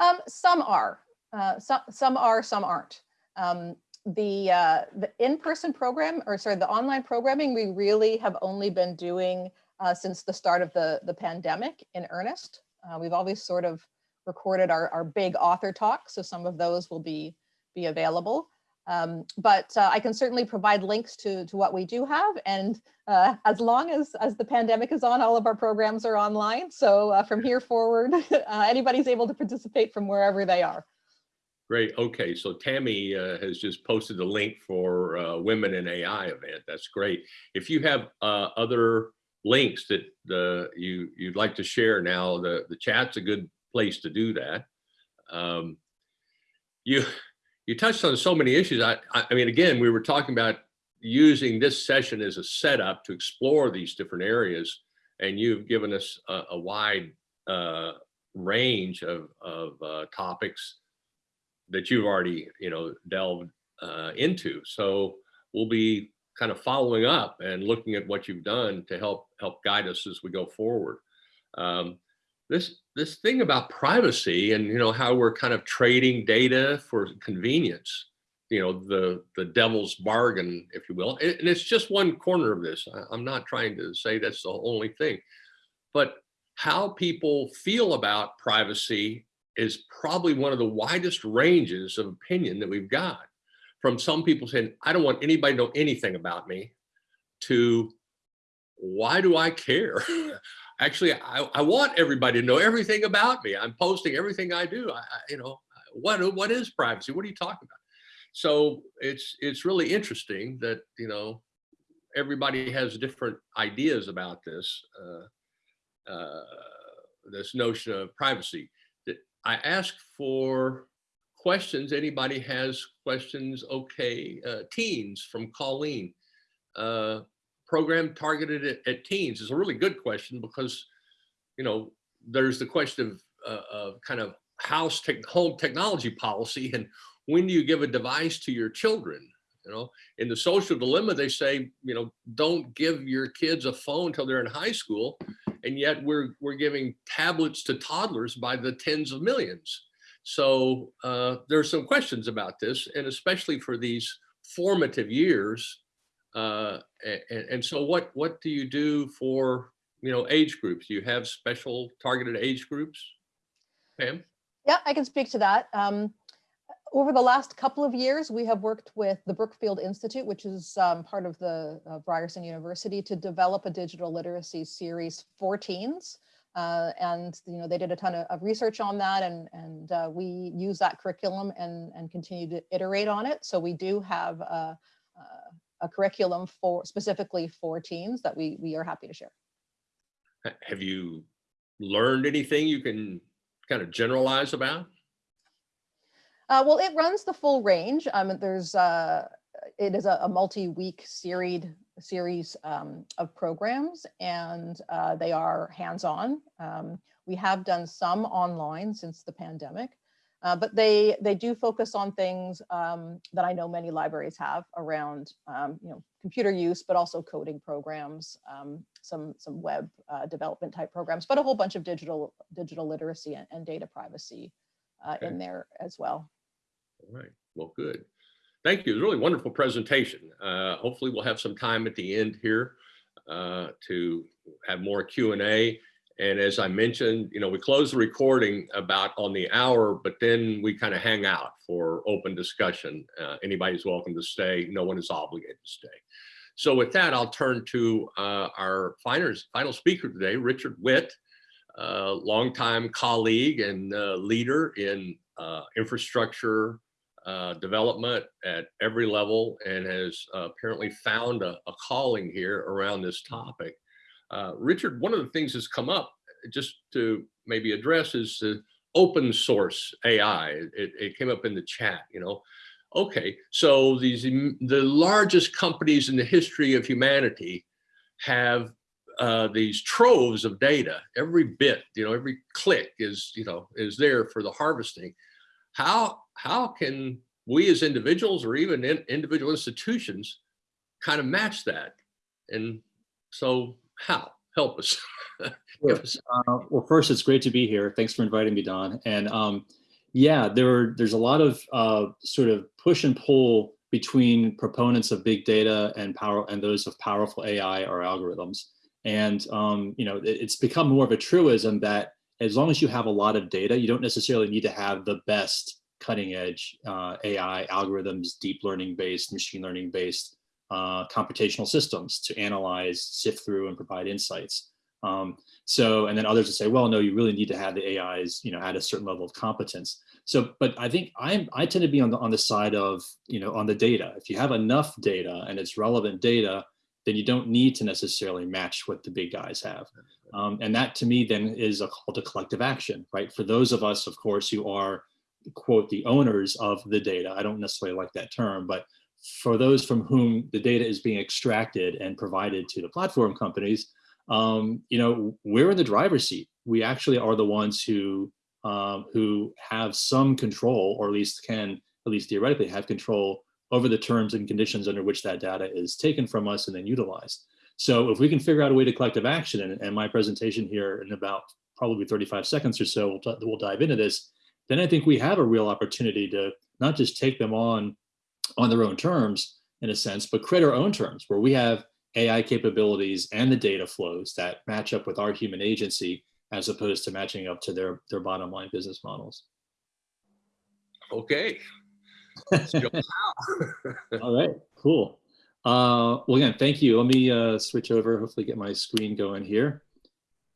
Speaker 3: Um, some are, uh, some, some are, some aren't. Um, the uh, the in-person program, or sorry, the online programming, we really have only been doing uh, since the start of the, the pandemic in earnest. Uh, we've always sort of recorded our, our big author talks, so some of those will be, be available. Um, but uh, I can certainly provide links to, to what we do have. And uh, as long as, as the pandemic is on, all of our programs are online. So uh, from here forward, *laughs* uh, anybody's able to participate from wherever they are.
Speaker 1: Great. Okay. So Tammy uh, has just posted the link for uh, Women in AI event. That's great. If you have other links that the you you'd like to share now the the chat's a good place to do that. Um, you you touched on so many issues. I, I mean again we were talking about using this session as a setup to explore these different areas and you've given us a, a wide uh, range of, of uh, topics that you've already you know delved uh, into. So we'll be kind of following up and looking at what you've done to help help guide us as we go forward. Um, this this thing about privacy and you know how we're kind of trading data for convenience you know, the, the devil's bargain, if you will. And it's just one corner of this. I'm not trying to say that's the only thing. But how people feel about privacy is probably one of the widest ranges of opinion that we've got. From some people saying, I don't want anybody to know anything about me, to why do I care? *laughs* *laughs* Actually, I, I want everybody to know everything about me. I'm posting everything I do. I, I, you know, what what is privacy? What are you talking about? So it's it's really interesting that you know everybody has different ideas about this uh, uh, this notion of privacy. That I ask for questions. Anybody has questions? Okay, uh, teens from Colleen. Uh, program targeted at, at teens is a really good question because you know there's the question of, uh, of kind of house tech, home technology policy and when do you give a device to your children you know in the social dilemma they say you know don't give your kids a phone until they're in high school and yet we're we're giving tablets to toddlers by the tens of millions so uh, there's some questions about this and especially for these formative years uh, and, and so what what do you do for you know age groups Do you have special targeted age groups pam
Speaker 3: Yeah, I can speak to that. Um, over the last couple of years, we have worked with the Brookfield Institute, which is um, part of the uh, Ryerson University, to develop a digital literacy series for teens. Uh, and you know they did a ton of, of research on that, and and uh, we use that curriculum and and continue to iterate on it. So we do have a, a curriculum for specifically for teens that we we are happy to share.
Speaker 1: Have you learned anything you can kind of generalize about
Speaker 3: Uh, well, it runs the full range. Um, there's, uh, it is a, a multi-week series series um, of programs, and uh, they are hands-on. Um, we have done some online since the pandemic, uh, but they they do focus on things um, that I know many libraries have around, um, you know, computer use, but also coding programs, um, some some web uh, development type programs, but a whole bunch of digital digital literacy and, and data privacy uh,
Speaker 1: Okay.
Speaker 3: in there as well.
Speaker 1: All right, well, good. Thank you. It was a really wonderful presentation. Uh, hopefully we'll have some time at the end here uh, to have more Q and as I mentioned, you know, we close the recording about on the hour, but then we kind of hang out for open discussion. Uh, anybody's welcome to stay. No one is obligated to stay. So with that, I'll turn to uh, our final, final speaker today, Richard Whitt, uh, longtime colleague and uh, leader in uh, infrastructure uh, development at every level and has uh, apparently found a, a calling here around this topic. Uh, Richard, one of the things that's come up just to maybe address is the open source AI. It, it came up in the chat, you know. Okay, so these the largest companies in the history of humanity have uh, these troves of data. Every bit, you know, every click is, you know, is there for the harvesting. How how can we as individuals or even in individual institutions kind of match that? And so how? Help us. *laughs* Us-
Speaker 4: Uh, well, first, it's great to be here. Thanks for inviting me, Don. And um, yeah, there are, there's a lot of uh, sort of push and pull between proponents of big data and power and those of powerful AI or algorithms. And um, you know, it- it's become more of a truism that as long as you have a lot of data, you don't necessarily need to have the best cutting edge uh, AI algorithms, deep learning based, machine learning based uh, computational systems to analyze, sift through, and provide insights. Um, so, and then others would say, well, no, you really need to have the AIs, you know, at a certain level of competence. So, but I think I'm, I tend to be on the, on the side of, you know, on the data. If you have enough data and it's relevant data, then you don't need to necessarily match what the big guys have. Um, and that to me then is a call to collective action, right? For those of us, of course, who are, quote, the owners of the data. I don't necessarily like that term, but for those from whom the data is being extracted and provided to the platform companies, um, you know, we're in the driver's seat. We actually are the ones who um, who have some control, or at least can, at least theoretically, have control over the terms and conditions under which that data is taken from us and then utilized. So if we can figure out a way to collective action, and, and my presentation here in about probably 35 seconds or so, we'll, we'll dive into this, then I think we have a real opportunity to not just take them on on their own terms in a sense, but create our own terms where we have AI capabilities and the data flows that match up with our human agency as opposed to matching up to their, their bottom line business models.
Speaker 1: Okay. *laughs* *laughs*
Speaker 4: All right, cool. Uh, well, again, thank you. Let me uh, switch over, hopefully get my screen going here.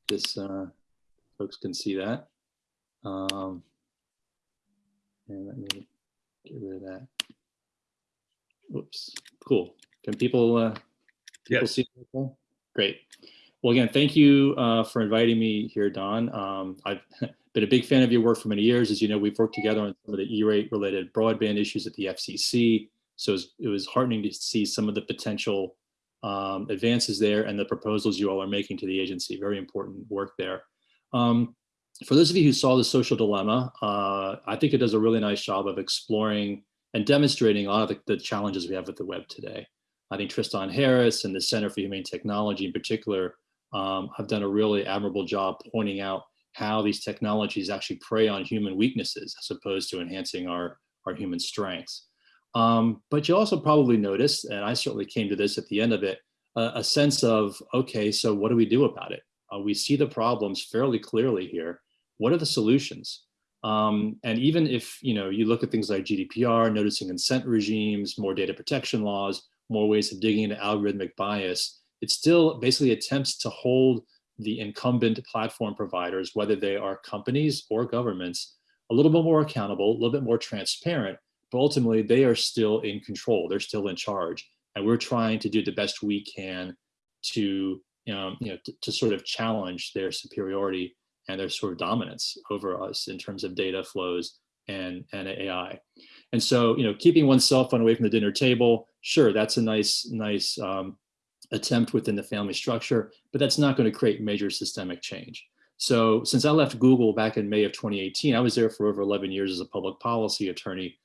Speaker 4: This, uh, folks can see that. Um, and let me get rid of that. Whoops, cool. Can people, uh, people
Speaker 1: Yes.
Speaker 4: see? it okay? Great. Well, again, thank you uh, for inviting me here, Don. Um, I've *laughs* been a big fan of your work for many years. As you know, we've worked together on some of the E-rate related broadband issues at the FCC. So it was, it was heartening to see some of the potential um, advances there and the proposals you all are making to the agency. Very important work there. Um, for those of you who saw the social dilemma, uh, I think it does a really nice job of exploring and demonstrating a lot of the, the challenges we have with the web today. I think Tristan Harris and the Center for Humane Technology in particular um, have done a really admirable job pointing out how these technologies actually prey on human weaknesses as opposed to enhancing our, our human strengths. Um, but you also probably noticed, and I certainly came to this at the end of it, a, a sense of, okay, so what do we do about it? Uh, we see the problems fairly clearly here. What are the solutions? Um, and even if you know you look at things like GDPR, noticing consent regimes, more data protection laws, more ways of digging into algorithmic bias, it still basically attempts to hold the incumbent platform providers, whether they are companies or governments, a little bit more accountable, a little bit more transparent, but ultimately they are still in control, they're still in charge. And we're trying to do the best we can to, um, you know, to, to sort of challenge their superiority and their sort of dominance over us in terms of data flows and, and AI. And so, you know, keeping one's cell phone away from the dinner table, sure, that's a nice, nice um, attempt within the family structure, but that's not going to create major systemic change. So since I left Google back in May of 2018, I was there for over 11 years as a public policy attorney.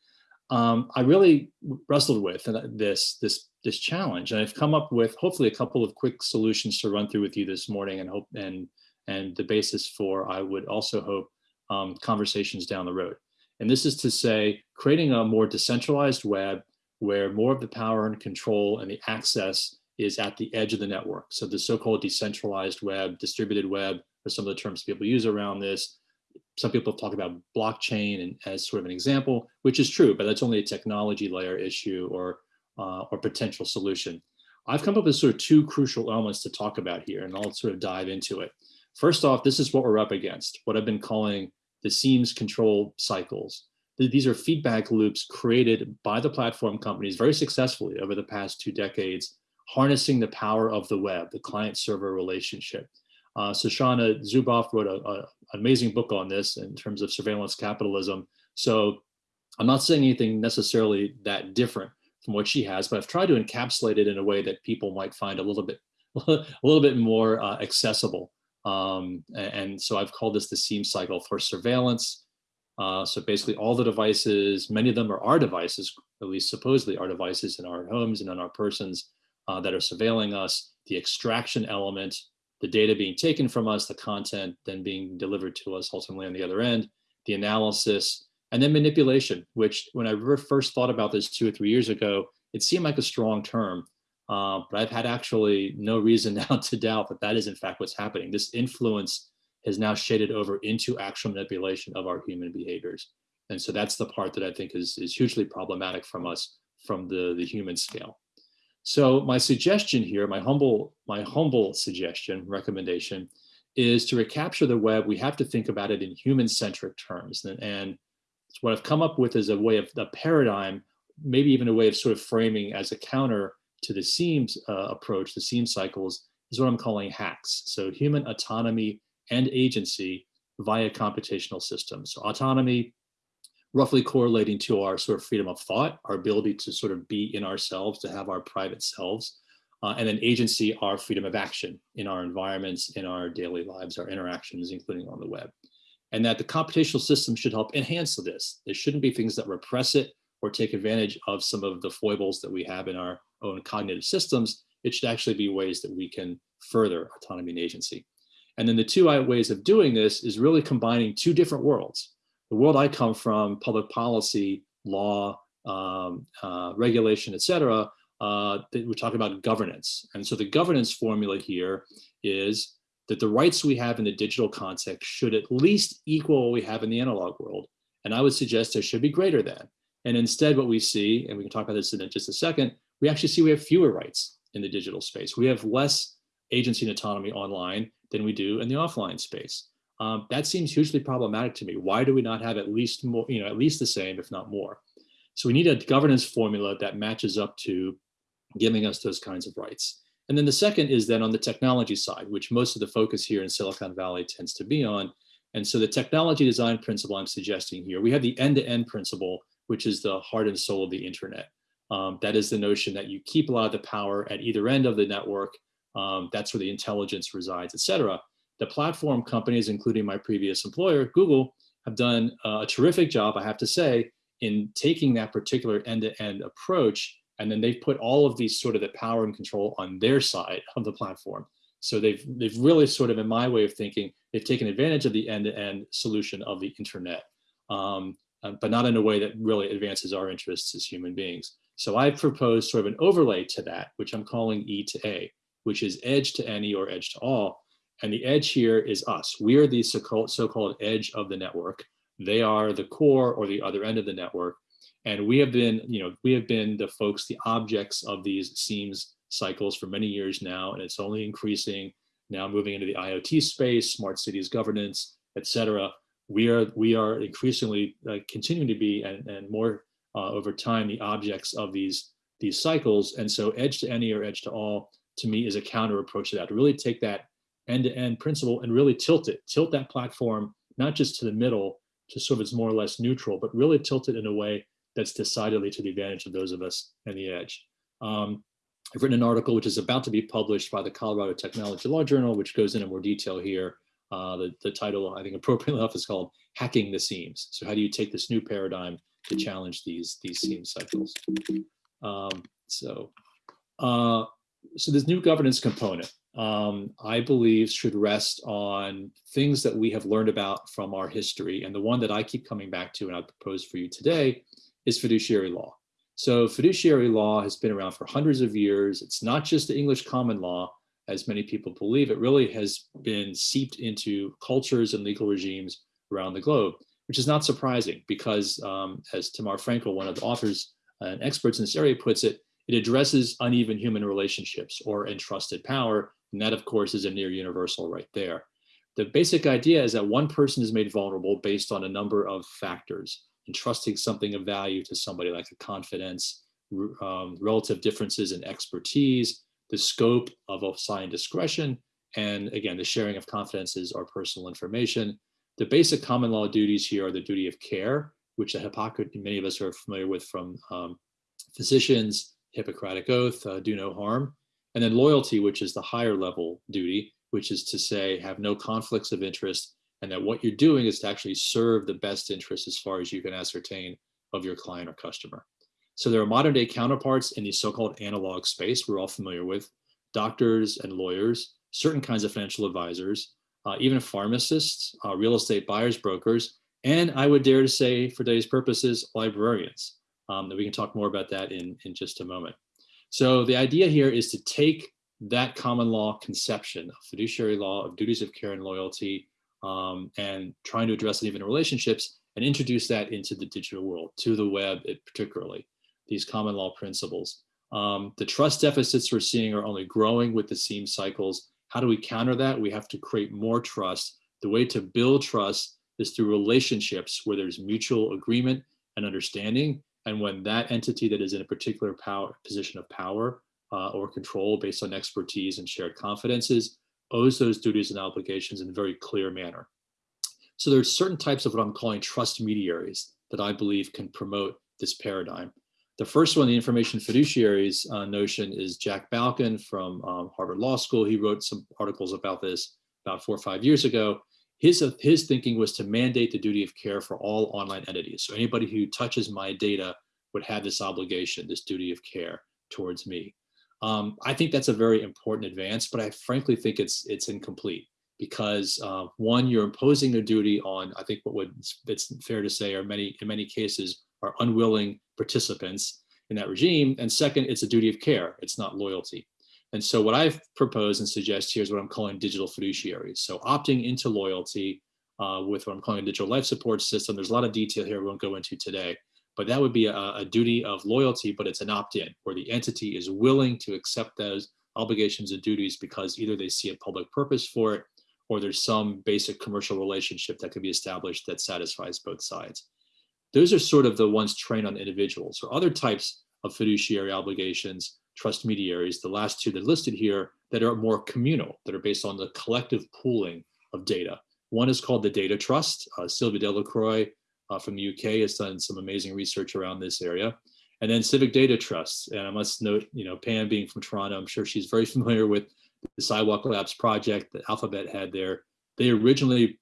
Speaker 4: Um, I really wrestled with this, this, this challenge, and I've come up with hopefully a couple of quick solutions to run through with you this morning, and hope and and the basis for I would also hope um, conversations down the road. And this is to say, creating a more decentralized web where more of the power and control and the access is at the edge of the network. So the so-called decentralized web, distributed web, are some of the terms people use around this. Some people talk about blockchain and as sort of an example, which is true, but that's only a technology layer issue or uh, or potential solution. I've come up with sort of two crucial elements to talk about here, and I'll sort of dive into it. First off, this is what we're up against, what I've been calling the seams control cycles. These are feedback loops created by the platform companies very successfully over the past two decades, harnessing the power of the web, the client server relationship. Uh, Shoshana Zuboff wrote an amazing book on this in terms of surveillance capitalism. So I'm not saying anything necessarily that different from what she has, but I've tried to encapsulate it in a way that people might find a little bit, *laughs* a little bit more uh, accessible. Um, and, so I've called this the seam cycle for surveillance. Uh, so basically all the devices, many of them are our devices, at least supposedly our devices in our homes and on our persons uh, that are surveilling us, the extraction element, the data being taken from us, the content then being delivered to us ultimately on the other end, the analysis, and then manipulation, which when I first thought about this two or three years ago, it seemed like a strong term, uh, but I've had actually no reason *laughs* now to doubt that that is in fact what's happening. This influence has now shaded over into actual manipulation of our human behaviors. And so that's the part that I think is, is hugely problematic from us from the, the human scale. So my suggestion here, my humble, my humble suggestion, recommendation, is to recapture the web, we have to think about it in human-centric terms. And, and what I've come up with is a way of a paradigm, maybe even a way of sort of framing as a counter to the seams uh, approach, the seam cycles, is what I'm calling hacks. So human autonomy and agency via computational systems. So autonomy, roughly correlating to our sort of freedom of thought, our ability to sort of be in ourselves, to have our private selves, uh, and then agency, our freedom of action in our environments, in our daily lives, our interactions, including on the web. And that the computational system should help enhance this. There shouldn't be things that repress it or take advantage of some of the foibles that we have in our own cognitive systems. It should actually be ways that we can further autonomy and agency. And then the two ways of doing this is really combining two different worlds. The world I come from, public policy, law, um, uh, regulation, et cetera, uh, we're talking about governance. And so the governance formula here is that the rights we have in the digital context should at least equal what we have in the analog world. And I would suggest there should be greater than. And instead what we see, and we can talk about this in just a second, we actually see we have fewer rights in the digital space. We have less agency and autonomy online than we do in the offline space. Um, that seems hugely problematic to me. Why do we not have at least more, you know, at least the same, if not more? So we need a governance formula that matches up to giving us those kinds of rights. And then the second is then on the technology side, which most of the focus here in Silicon Valley tends to be on. And so the technology design principle I'm suggesting here, we have the end-to-end -end principle, which is the heart and soul of the internet. Um, that is the notion that you keep a lot of the power at either end of the network. Um, that's where the intelligence resides, et cetera. The platform companies, including my previous employer, Google, have done a terrific job, I have to say, in taking that particular end-to-end -end approach. And then they've put all of these sort of the power and control on their side of the platform. So they've, they've really sort of, in my way of thinking, they've taken advantage of the end-to-end -end solution of the internet, um, uh, but not in a way that really advances our interests as human beings. So I propose sort of an overlay to that, which I'm calling E to A, which is edge to any or edge to all. And the edge here is us. We are the so-called edge of the network. They are the core or the other end of the network. And we have been, you know, we have been the folks, the objects of these seams cycles for many years now, and it's only increasing now moving into the IoT space, smart cities governance, et cetera. We are, we are increasingly uh, continuing to be and, and more uh, over time the objects of these, these cycles. And so edge to any or edge to all to me is a counter approach to that, to really take that end-to-end -end principle and really tilt it, tilt that platform, not just to the middle, to sort of it's more or less neutral, but really tilt it in a way that's decidedly to the advantage of those of us in the edge. Um, I've written an article which is about to be published by the Colorado Technology Law Journal, which goes into more detail here. Uh, the, the title, I think appropriately enough, is called Hacking the Seams. So how do you take this new paradigm to challenge these, these seam cycles? Um, so, uh, so this new governance component, um, I believe should rest on things that we have learned about from our history. And the one that I keep coming back to and I propose for you today is fiduciary law. So fiduciary law has been around for hundreds of years. It's not just the English common law, as many people believe. It really has been seeped into cultures and legal regimes around the globe, which is not surprising because um, as Tamar Frankel, one of the authors and experts in this area puts it, it addresses uneven human relationships or entrusted power. And that of course is a near universal right there. The basic idea is that one person is made vulnerable based on a number of factors entrusting something of value to somebody like a confidence, um, relative differences in expertise, the scope of assigned discretion, and again, the sharing of confidences or personal information. The basic common law duties here are the duty of care, which the Hippocrates, many of us are familiar with from um, physicians, Hippocratic oath, uh, do no harm, and then loyalty, which is the higher level duty, which is to say have no conflicts of interest and that what you're doing is to actually serve the best interest as far as you can ascertain of your client or customer. So there are modern day counterparts in the so-called analog space we're all familiar with, doctors and lawyers, certain kinds of financial advisors, uh, even pharmacists, uh, real estate buyers, brokers, and I would dare to say for today's purposes, librarians. Um, we can talk more about that in, in just a moment. So the idea here is to take that common law conception of fiduciary law, of duties of care and loyalty, um, and trying to address uneven relationships and introduce that into the digital world, to the web particularly, these common law principles. Um, the trust deficits we're seeing are only growing with the seam cycles. How do we counter that? We have to create more trust. The way to build trust is through relationships where there's mutual agreement and understanding. And when that entity that is in a particular power position of power uh, or control based on expertise and shared confidences owes those duties and obligations in a very clear manner. So there's certain types of what I'm calling trust mediaries that I believe can promote this paradigm. The first one, the information fiduciaries uh, notion is Jack Balkin from um, Harvard Law School. He wrote some articles about this about four or five years ago. His, uh, his thinking was to mandate the duty of care for all online entities. So anybody who touches my data would have this obligation, this duty of care towards me. Um, I think that's a very important advance, but I frankly think it's it's incomplete because uh, one, you're imposing a duty on, I think what would it's fair to say are many in many cases are unwilling participants in that regime. And second, it's a duty of care. It's not loyalty. And so what I've proposed and suggest here is what I'm calling digital fiduciaries. So opting into loyalty uh, with what I'm calling a digital life support system. There's a lot of detail here we won't go into today, but that would be a, a duty of loyalty, but it's an opt-in where the entity is willing to accept those obligations and duties because either they see a public purpose for it or there's some basic commercial relationship that can be established that satisfies both sides. Those are sort of the ones trained on individuals or other types of fiduciary obligations, trust mediaries, the last two that are listed here that are more communal, that are based on the collective pooling of data. One is called the Data Trust. Uh, Sylvia Delacroix uh, from the UK has done some amazing research around this area. And then Civic Data Trusts. And I must note, you know, Pam being from Toronto, I'm sure she's very *laughs* familiar with the Sidewalk Labs project that Alphabet had there. They originally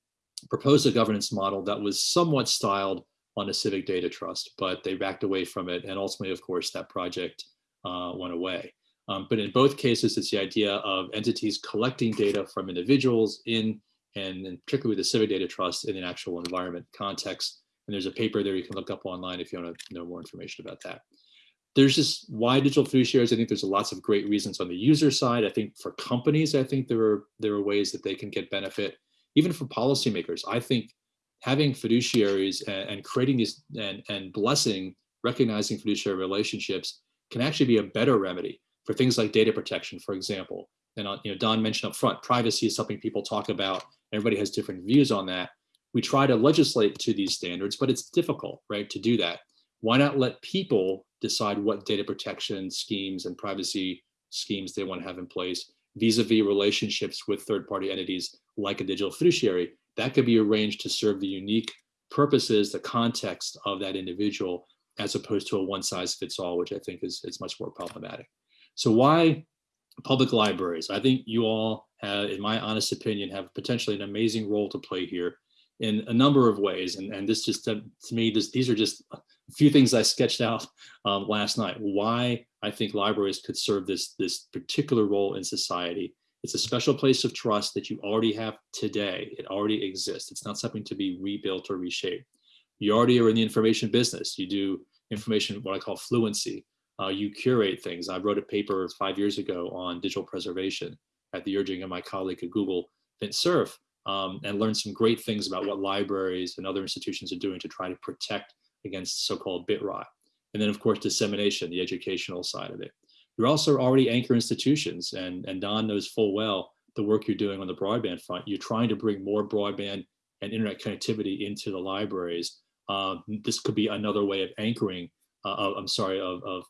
Speaker 4: proposed a governance model that was somewhat styled on a civic data trust, but they backed away from it. And ultimately, of course, that project uh, went away. Um, but in both cases, it's the idea of entities collecting data from individuals in, and, and particularly the civic data trust in an actual environment context. And there's a paper there you can look up online if you want to know more information about that. There's just why digital fiduciaries. I think there's lots of great reasons on the user side. I think for companies, I think there are there are ways that they can get benefit. Even for policymakers, I think having fiduciaries and, and creating these and, and blessing, recognizing fiduciary relationships can actually be a better remedy for things like data protection, for example. And uh, you know, Don mentioned up front, privacy is something people talk about. Everybody has different views on that. We try to legislate to these standards, but it's difficult, right, to do that. Why not let people decide what data protection schemes and privacy schemes they want to have in place vis-a-vis -vis relationships with third-party entities like a digital fiduciary that could be arranged to serve the unique purposes, the context of that individual, as opposed to a one size fits all, which I think is, is much more problematic. So why public libraries? I think you all, have, in my honest opinion, have potentially an amazing role to play here in a number of ways. And, and this just, to, me, this, these are just a few things I sketched out um, last night, why I think libraries could serve this, this particular role in society it's a special place of trust that you already have today. It already exists. It's not something to be rebuilt or reshaped. You already are in the information business. You do information, what I call fluency. Uh, you curate things. I wrote a paper five years ago on digital preservation at the urging of my colleague at Google, Vint Cerf, um, and learned some great things about what libraries and other institutions are doing to try to protect against so-called bit rot. And then of course, dissemination, the educational side of it. You're also already anchor institutions, and, and Don knows full well the work you're doing on the broadband front. You're trying to bring more broadband and internet connectivity into the libraries. Um, this could be another way of anchoring, uh, of, I'm sorry, of, of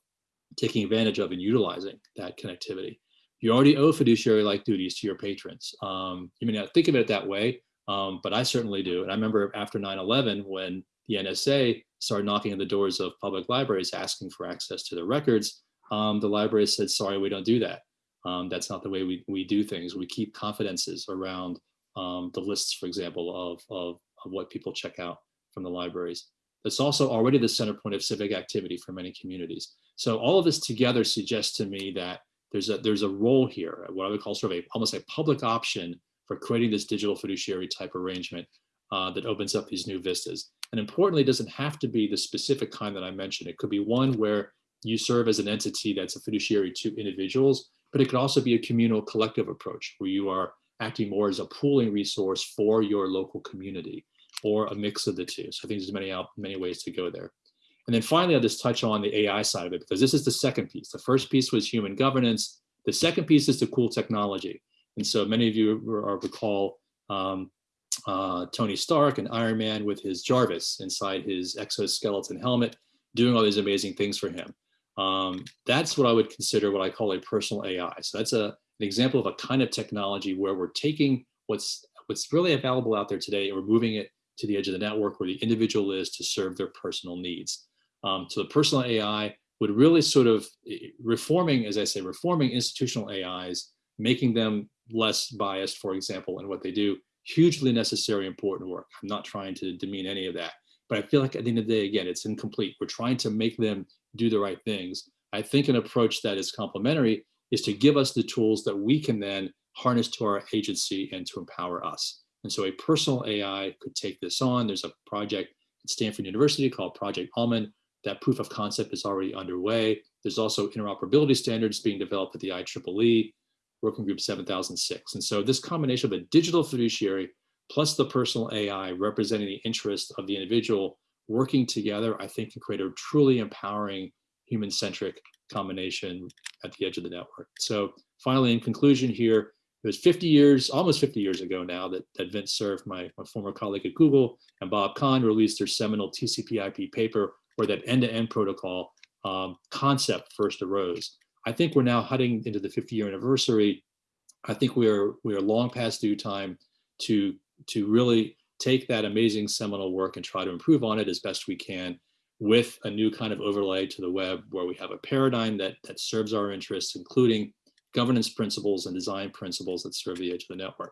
Speaker 4: taking advantage of and utilizing that connectivity. You already owe fiduciary-like duties to your patrons. Um, you may not think of it that way, um, but I certainly do. And I remember after 9-11, when the NSA started knocking on the doors of public libraries asking for access to their records, um, the library said, sorry, we don't do that. Um, that's not the way we, we do things. We keep confidences around um, the lists, for example, of, of, of what people check out from the libraries. It's also already the center point of civic activity for many communities. So all of this together suggests to me that there's a there's a role here, what I would call sort of a almost a public option for creating this digital fiduciary type arrangement uh, that opens up these new vistas. And importantly, it doesn't have to be the specific kind that I mentioned. It could be one where you serve as an entity that's a fiduciary to individuals, but it could also be a communal collective approach where you are acting more as a pooling resource for your local community or a mix of the two. So I think there's many, many ways to go there. And then finally, I'll just touch on the AI side of it because this is the second piece. The first piece was human governance. The second piece is the cool technology. And so many of you recall um, uh, Tony Stark and Iron Man with his Jarvis inside his exoskeleton helmet, doing all these amazing things for him. Um, that's what I would consider what I call a personal AI. So that's a, an example of a kind of technology where we're taking what's what's really available out there today and we're moving it to the edge of the network where the individual is to serve their personal needs. Um, so the personal AI would really sort of reforming, as I say, reforming institutional AIs, making them less biased, for example, in what they do, hugely necessary, important work. I'm not trying to demean any of that, but I feel like at the end of the day, again, it's incomplete. We're trying to make them do the right things. I think an approach that is complementary is to give us the tools that we can then harness to our agency and to empower us. And so a personal AI could take this on. There's a project at Stanford University called Project Almond, That proof of concept is already underway. There's also interoperability standards being developed at the IEEE, Working Group 7006. And so this combination of a digital fiduciary plus the personal AI representing the interest of the individual working together, I think can create a truly empowering human-centric combination at the edge of the network. So finally, in conclusion here, it was 50 years, almost 50 years ago now that, that Vint Cerf, my, my former colleague at Google, and Bob Kahn released their seminal TCP IP paper where that end-to-end protocol um, concept first arose. I think we're now heading into the 50 year anniversary. I think we are we are long past due time to to really take that amazing seminal work and try to improve on it as best we can with a new kind of overlay to the web where we have a paradigm that that serves our interests, including governance principles and design principles that serve the edge of the network.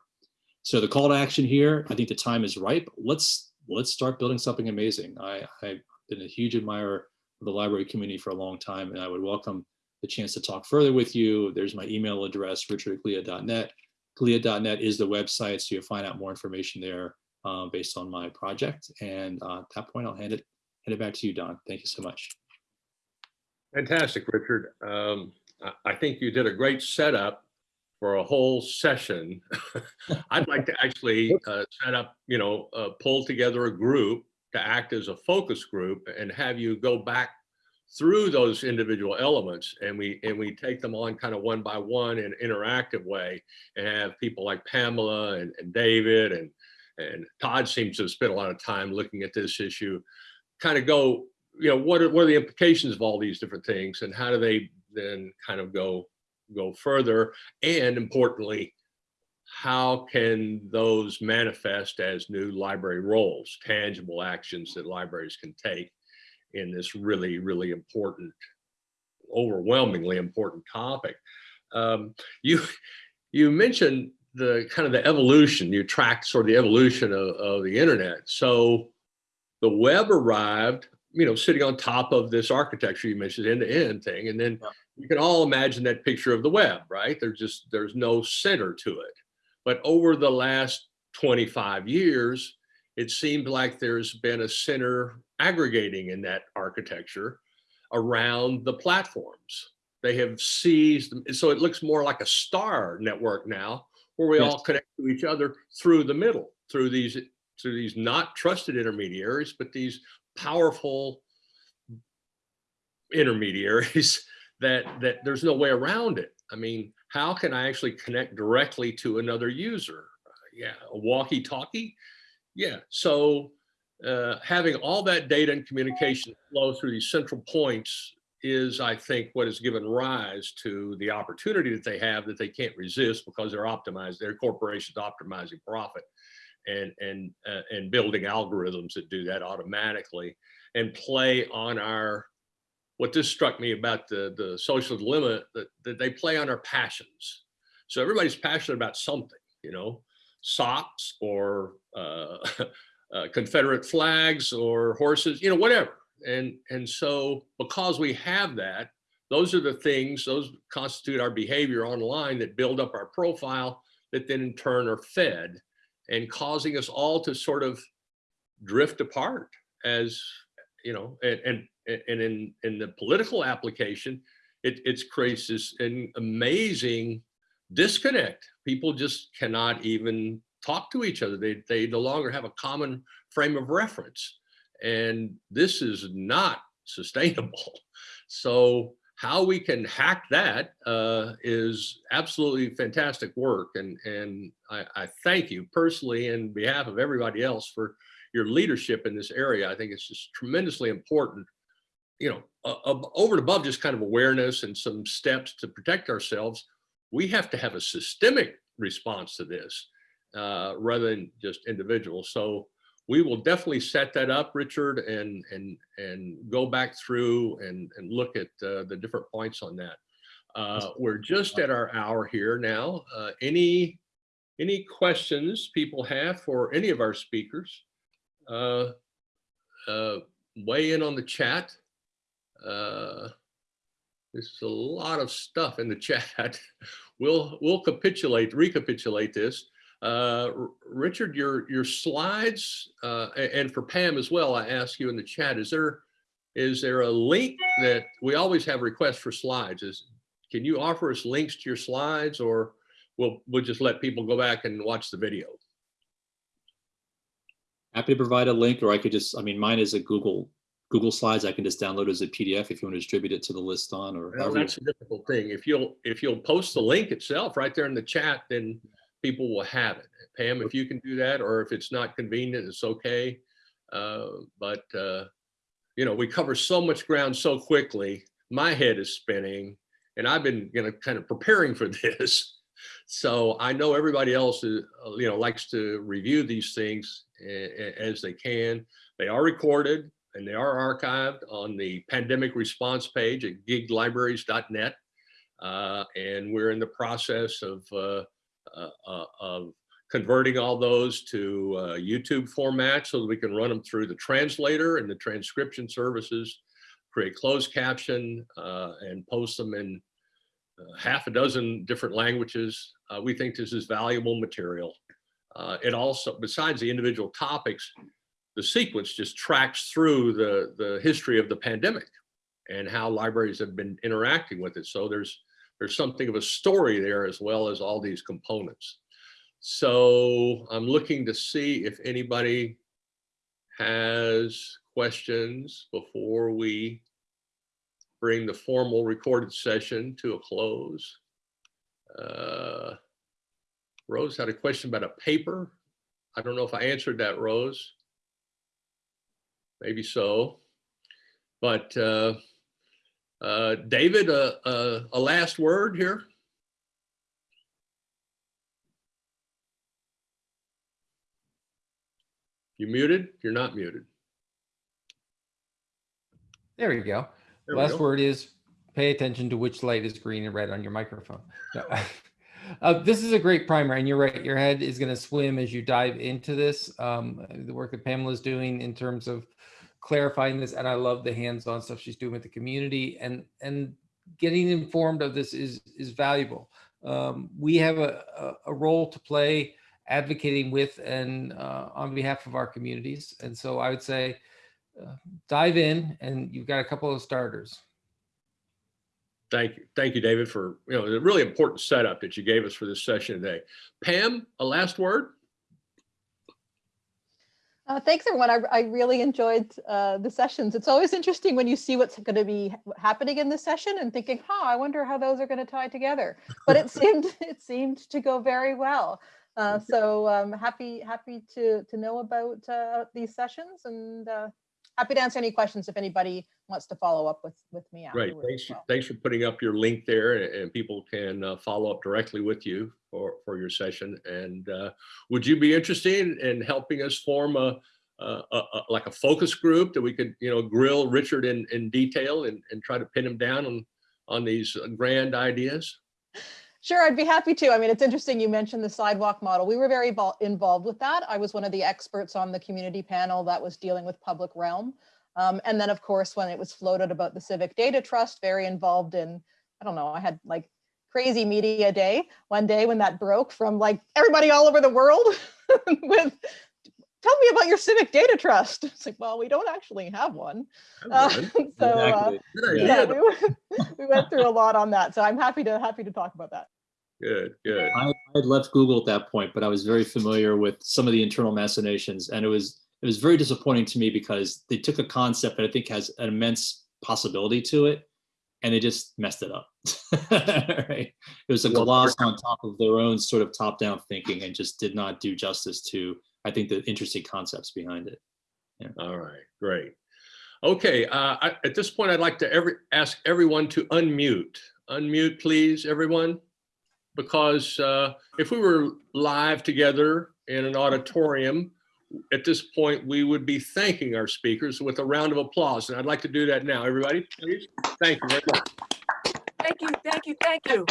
Speaker 4: So the call to action here, I think the time is ripe. Let's let's start building something amazing. I, I've been a huge admirer of the library community for a long time, and I would welcome the chance to talk further with you. There's my email address, richard@glia.net. Glia.net is the website, so you'll find out more information there uh, based on my project. And uh, at that point, I'll hand it hand it back to you, Don. Thank you so much.
Speaker 1: Fantastic, Richard. Um, I, think you did a great setup for a whole session. *laughs* I'd like to actually uh, set up, you know, uh, pull together a group to act as a focus group and have you go back through those individual elements and we and we take them on kind of one by one in an interactive way and have people like Pamela and, and David and and Todd seems to have spent a lot of time looking at this issue, kind of go, you know, what are, what are the implications of all these different things and how do they then kind of go go further? And importantly how can those manifest as new library roles tangible actions that libraries can take in this really really important overwhelmingly important topic? Um, you you mentioned the kind of the evolution you track sort of the evolution of, of the internet so the web arrived you know, sitting on top of this architecture you mentioned end to end thing. And then you can all imagine that picture of the web, right? There's just, there's no center to it. But over the last 25 years, it seemed like there's been a center aggregating in that architecture around the platforms. They have seized, so it looks more like a star network now, where we yes. all connect to each other through the middle, through these through these not trusted intermediaries, but these powerful intermediaries *laughs* that that there's no way around it. I mean, how can I actually connect directly to another user? Uh, yeah, a walkie-talkie. Yeah, so uh, having all that data and communication flow through these central points is, I think, what has given rise to the opportunity that they have that they can't resist because they're optimized, their corporations optimizing profit and and uh, and building algorithms that do that automatically and play on our what this struck me about the the social dilemma that, that they play on our passions. So everybody's passionate about something you know socks or uh, *laughs* uh, confederate flags or horses you know whatever and and so because we have that those are the things those constitute our behavior online that build up our profile that then in turn are fed and causing us all to sort of drift apart as you know and and, and in in the political application it it's creates this an amazing disconnect. People just cannot even talk to each other. They they no longer have a common frame of reference and this is not sustainable *laughs* so how we can hack that uh, is absolutely fantastic work. And, and I, I, thank you personally in behalf of everybody else for your leadership in this area. I think it's just tremendously important, you know, uh, over and above just kind of awareness and some steps to protect ourselves, we have to have a systemic response to this uh, rather than just individual. So we will definitely set that up, Richard, and and and go back through and and look at uh, the different points on that. Uh, we're just at our hour here now. Uh, any any questions people have for any of our speakers? Uh, uh, weigh in on the chat. Uh, there's a lot of stuff in the *laughs* chat. we'll we'll capitulate, recapitulate this. Uh, Richard, your your slides, uh, and for Pam as well, I ask you in the chat, is there is there a link that we always have requests for slides? Is can you offer us links to your slides or we'll we'll just let people go back and watch the video?
Speaker 4: Happy to provide a link, or I could just, I mean, mine is a Google, Google Slides. I can just download as a PDF if you want to distribute it to the list on or.
Speaker 1: Well, that's a difficult thing. If you'll if you'll post the link itself right there in the chat, then people will have it. Pam, if you can do that, or if it's not convenient, it's okay. Uh, but uh, you know, we cover so much ground so quickly. My head is spinning, and I've been you know kind of preparing for *laughs* this. So I know everybody else is, uh, you know, likes to review these things as they can. They are recorded and they are archived on the pandemic response page at giglibraries.net. Uh, and we're in the process of, uh, of converting all those to uh, YouTube format so that we can run them through the translator and the transcription services, create closed caption, uh, and post them in uh, half a dozen different languages. Uh, we think this is valuable material. Uh, it also, besides the individual topics, the sequence just tracks through the, the history of the pandemic and how libraries have been interacting with it. So there's, there's something of a story there as well as all these components. So I'm looking to see if anybody has questions before we bring the formal recorded session to a close. Uh, Rose had a question about a paper. I don't know if I answered that, Rose. Maybe so. But uh, uh, David, uh, uh, a last word here? You muted? You're not muted.
Speaker 2: There we go.
Speaker 1: There we
Speaker 2: Last
Speaker 1: go.
Speaker 2: word is pay attention to which light is green and red on your microphone. *laughs* Uh, this is a great primer, and you're right. Your head is going to swim as you dive into this. Um, the work that Pamela is doing in terms of clarifying this, and I love the hands-on stuff she's doing with the community, and and getting informed of this is is valuable. Um, we have a, a, role to play advocating with and uh, on behalf of our communities, and so I would say uh, dive in, and you've got a couple of starters.
Speaker 1: Thank you. Thank you, David, for, you know, a really important setup that you gave us for this session today. Pam, a last word?
Speaker 3: Uh, thanks, everyone. I, I really enjoyed uh, the sessions. It's always interesting when you see what's going to be happening in the session and thinking, "Huh, I wonder how those are going to tie together." But it *laughs* seemed *laughs* it seemed to go very well. Uh, so um, happy happy to to know about uh, these sessions and uh, happy to answer any questions if anybody wants to follow up with with me afterwards.
Speaker 1: Thanks,
Speaker 3: well.
Speaker 1: thanks for putting up your link there and, people can uh, follow up directly with you for, for your session. And uh, would you be interested in, in helping us form a, a, a, a- like a focus group that we could, you know, grill Richard in, in detail and, and try to pin him down on, on these grand ideas?
Speaker 3: Sure, I'd be happy to. I mean, it's interesting you mentioned the sidewalk model. We were very involved with that. I was one of the experts on the community panel that was dealing with public realm. Um, and then, of course, when it was floated about the Civic Data Trust, very involved in, I don't know, I had like crazy media day one day when that broke from like everybody all over the world *laughs* with, tell me about your Civic Data Trust. It's like, well, we don't actually have one. Uh, *laughs* so uh,
Speaker 4: Exactly.
Speaker 1: idea.
Speaker 3: yeah, we, went- we went through a lot on that. So I'm happy to happy to talk about that.
Speaker 1: Good, good.
Speaker 4: I I had left Google at that point, but I was very familiar with some of the internal machinations, and it was it was very disappointing to me because they took a concept that I think has an immense possibility to it, and they just messed it up. *laughs* right? It was a gloss on top of their own sort of top-down thinking, and just did not do justice to I think the interesting concepts behind it.
Speaker 1: All right, great. Okay, uh, I, at this point, I'd like to every, ask everyone to unmute. Unmute, please, everyone. Because uh, if we were live together in an auditorium, at this point, we would be thanking our speakers with a round of applause. And I'd like to do that now. Everybody, please. Thank you very much.
Speaker 5: Thank you, thank you, thank you.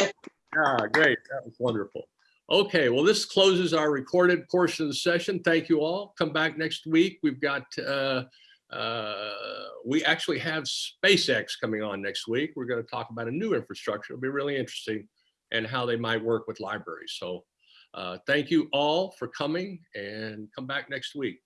Speaker 1: Ah, great. That was wonderful. Okay, well, this closes our recorded portion of the session. Thank you all. Come back next week. We've got, uh, uh, we actually have SpaceX coming on next week. We're going to talk about a new infrastructure. It'll be really interesting and how they might work with libraries. So Uh, thank you all for coming and come back next week.